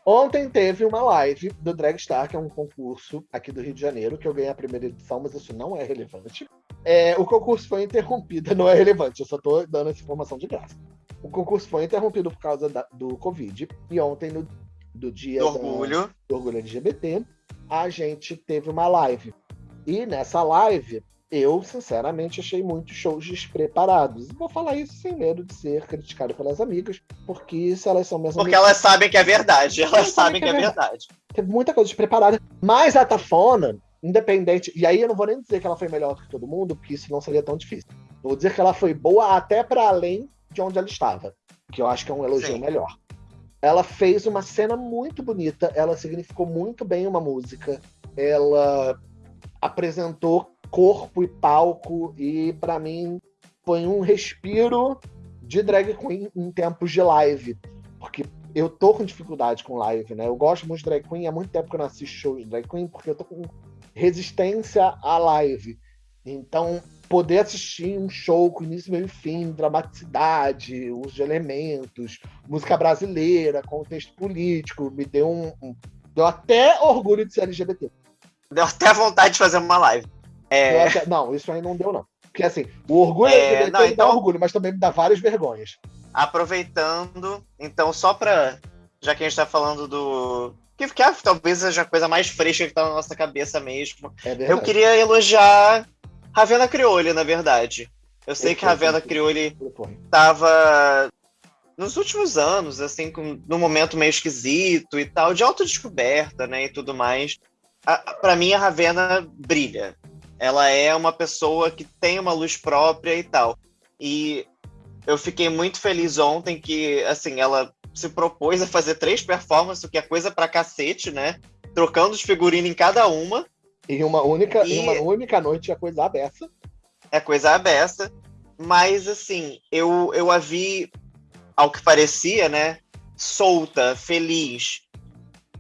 Ontem teve uma live do Dragstar, que é um concurso aqui do Rio de Janeiro, que eu ganhei a primeira edição, mas isso não é relevante. É, o concurso foi interrompido, não é relevante, eu só estou dando essa informação de graça. O concurso foi interrompido por causa da, do Covid, e ontem, no do dia do orgulho. Da, do orgulho LGBT, a gente teve uma live. E nessa live, eu, sinceramente, achei muitos shows despreparados. Vou falar isso sem medo de ser criticado pelas amigas, porque se elas são mesmo. Porque amigas, elas sabem que é verdade. Elas, elas sabem que, é, é verdade. verdade. Teve muita coisa despreparada. Mas a Tafona, independente. E aí eu não vou nem dizer que ela foi melhor que todo mundo, porque isso não seria tão difícil. Eu vou dizer que ela foi boa até para além de onde ela estava. Que eu acho que é um elogio Sim. melhor ela fez uma cena muito bonita, ela significou muito bem uma música, ela apresentou corpo e palco e para mim foi um respiro de drag queen em tempos de live, porque eu tô com dificuldade com live, né? Eu gosto muito de drag queen, há muito tempo que eu não assisto shows de drag queen, porque eu tô com resistência à live. Então, poder assistir um show com início, meio e fim, dramaticidade, uso de elementos, música brasileira, contexto político, me deu um, um deu até orgulho de ser LGBT. Deu até vontade de fazer uma live. É... Até, não, isso aí não deu, não. Porque assim, o orgulho é, LGBT não, então... dá orgulho, mas também me dá várias vergonhas. Aproveitando, então, só pra. Já que a gente tá falando do. Que, que talvez seja a coisa mais fresca que tá na nossa cabeça mesmo. É eu queria elogiar Ravena Crioli, na verdade. Eu sei eu que Ravena Crioli tava nos últimos anos, assim, com, num momento meio esquisito e tal, de autodescoberta, né, e tudo mais. Para mim, a Ravena brilha. Ela é uma pessoa que tem uma luz própria e tal. E eu fiquei muito feliz ontem que, assim, ela se propôs a fazer três performances, o que é coisa pra cacete, né? Trocando os figurinos em cada uma. Em uma única, e... em uma única noite é coisa aberta. É coisa aberta. Mas, assim, eu, eu a vi, ao que parecia, né? Solta, feliz,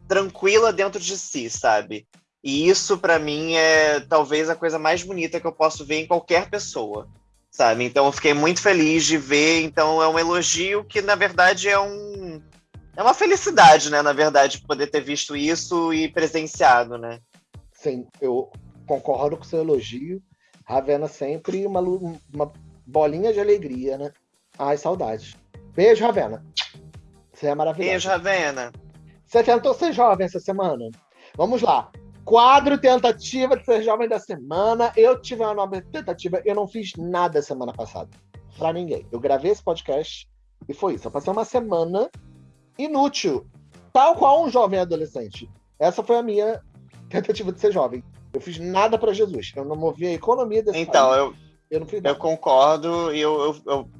tranquila dentro de si, sabe? E isso, para mim, é talvez a coisa mais bonita que eu posso ver em qualquer pessoa, sabe? Então, eu fiquei muito feliz de ver. Então, é um elogio que, na verdade, é um. É uma felicidade, né? Na verdade, poder ter visto isso e presenciado, né? Sim, eu concordo com o seu elogio. Ravena sempre uma, uma bolinha de alegria, né? Ai, saudades. Beijo, Ravena. Você é maravilhosa. Beijo, Ravena. Você tentou ser jovem essa semana? Vamos lá. Quadro tentativa de ser jovem da semana. Eu tive uma nova tentativa. Eu não fiz nada semana passada. Pra ninguém. Eu gravei esse podcast e foi isso. Eu passei uma semana inútil tal qual um jovem adolescente. Essa foi a minha tentativa de ser jovem. Eu fiz nada para Jesus. Eu não movi a economia desse Então, país. eu, eu, não fiz nada. eu concordo e eu, eu, eu,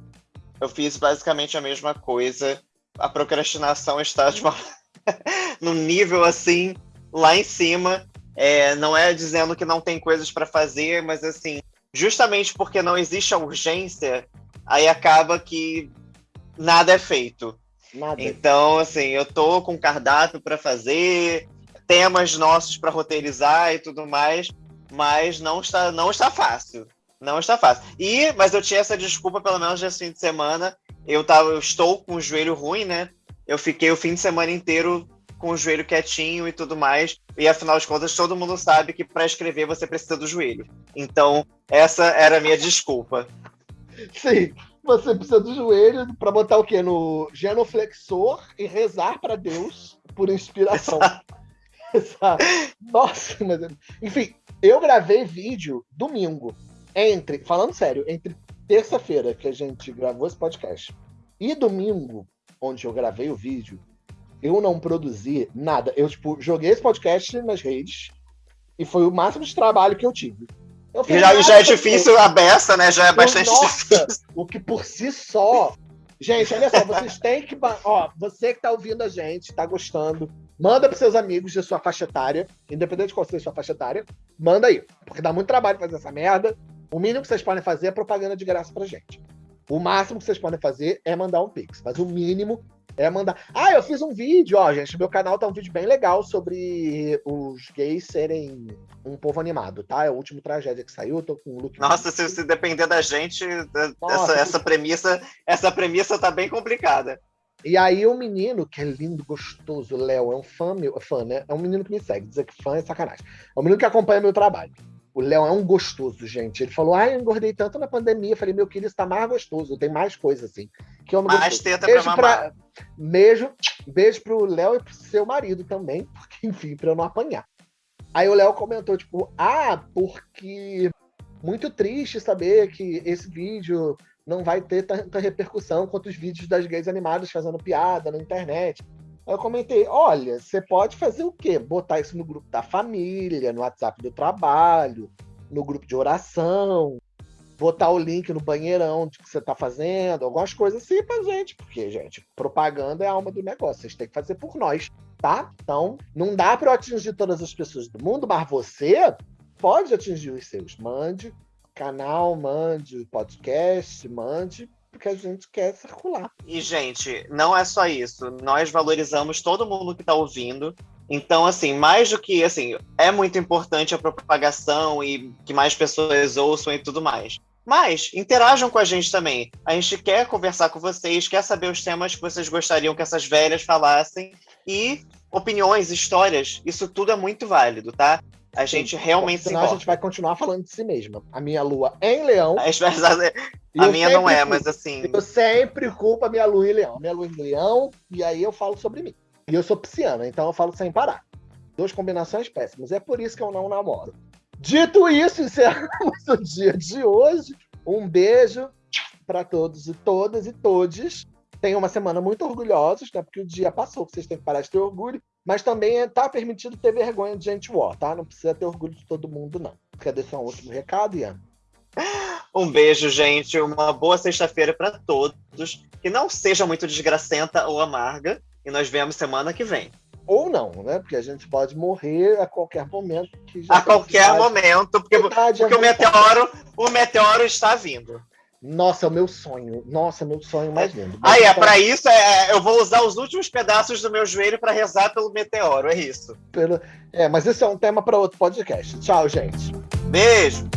eu fiz basicamente a mesma coisa. A procrastinação está de uma... num nível assim, lá em cima. É, não é dizendo que não tem coisas para fazer, mas assim, justamente porque não existe a urgência, aí acaba que nada é feito. Nada. Então, assim, eu tô com cardápio para fazer, temas nossos para roteirizar e tudo mais, mas não está, não está fácil. Não está fácil. E, mas eu tinha essa desculpa, pelo menos nesse fim de semana. Eu, tava, eu estou com o joelho ruim, né? Eu fiquei o fim de semana inteiro com o joelho quietinho e tudo mais. E afinal de contas, todo mundo sabe que para escrever você precisa do joelho. Então, essa era a minha desculpa. Sim, você precisa do joelho para botar o quê? No genoflexor e rezar para Deus por inspiração. Exato. Nossa, mas. Enfim, eu gravei vídeo domingo. Entre, falando sério, entre terça-feira que a gente gravou esse podcast e domingo, onde eu gravei o vídeo, eu não produzi nada. Eu, tipo, joguei esse podcast nas redes e foi o máximo de trabalho que eu tive. Eu e já, já é difícil a beça, né? Já é bastante Nossa, difícil. O que por si só. Gente, olha só, vocês têm que. Ó, você que tá ouvindo a gente, tá gostando, manda pros seus amigos de sua faixa etária, independente de qual seja a sua faixa etária, manda aí. Porque dá muito trabalho fazer essa merda. O mínimo que vocês podem fazer é propaganda de graça pra gente. O máximo que vocês podem fazer é mandar um pix. Mas o mínimo é mandar. Ah, eu fiz um vídeo, ó, gente. Meu canal tá um vídeo bem legal sobre os gays serem um povo animado, tá? É o último tragédia que saiu, eu tô com o look. Nossa, se, se depender da gente, Nossa, essa, essa premissa, essa premissa tá bem complicada. E aí o menino, que é lindo, gostoso, Léo, é um fã meu, fã, né? É um menino que me segue, dizer que fã é sacanagem. É um menino que acompanha meu trabalho. O Léo é um gostoso, gente. Ele falou: Ah, eu engordei tanto na pandemia. Eu falei: Meu querido, está mais gostoso. Tem mais coisa assim. Que mais gostoso. teta beijo pra mamar. Pra... Beijo, beijo pro Léo e pro seu marido também, porque, enfim, pra eu não apanhar. Aí o Léo comentou, tipo, ah, porque muito triste saber que esse vídeo não vai ter tanta repercussão quanto os vídeos das gays animadas fazendo piada na internet. Eu comentei: olha, você pode fazer o quê? Botar isso no grupo da família, no WhatsApp do trabalho, no grupo de oração, botar o link no banheirão de que você está fazendo, algumas coisas assim pra gente, porque, gente, propaganda é a alma do negócio, vocês têm que fazer por nós, tá? Então, não dá para atingir todas as pessoas do mundo, mas você pode atingir os seus. Mande canal, mande podcast, mande porque a gente quer circular. E, gente, não é só isso. Nós valorizamos todo mundo que está ouvindo. Então, assim, mais do que, assim, é muito importante a propagação e que mais pessoas ouçam e tudo mais. Mas interajam com a gente também. A gente quer conversar com vocês, quer saber os temas que vocês gostariam que essas velhas falassem e opiniões, histórias. Isso tudo é muito válido, tá? A Sim, gente realmente senão se a gente vai continuar falando de si mesma. A minha lua é em leão. A, a minha não é, mas assim. Eu sempre culpo a minha lua em leão. Minha lua em leão, e aí eu falo sobre mim. E eu sou pisciana, então eu falo sem parar. Duas combinações péssimas. É por isso que eu não namoro. Dito isso, encerramos o dia de hoje. Um beijo para todos e todas e todes. Tenham uma semana muito orgulhosos, né? Porque o dia passou, vocês têm que parar de ter orgulho. Mas também está permitido ter vergonha de gente war, tá? Não precisa ter orgulho de todo mundo, não. Quer deixar um último recado, Ian? Um beijo, gente. Uma boa sexta-feira para todos. Que não seja muito desgracenta ou amarga. E nós vemos semana que vem. Ou não, né? Porque a gente pode morrer a qualquer momento. a qualquer momento, porque, porque o, meteoro, o meteoro está vindo. Nossa, é o meu sonho. Nossa, meu sonho mais lindo. Ah, é, para isso é, eu vou usar os últimos pedaços do meu joelho para rezar pelo meteoro, é isso. Pelo... É, mas esse é um tema para outro podcast. Tchau, gente. Beijo.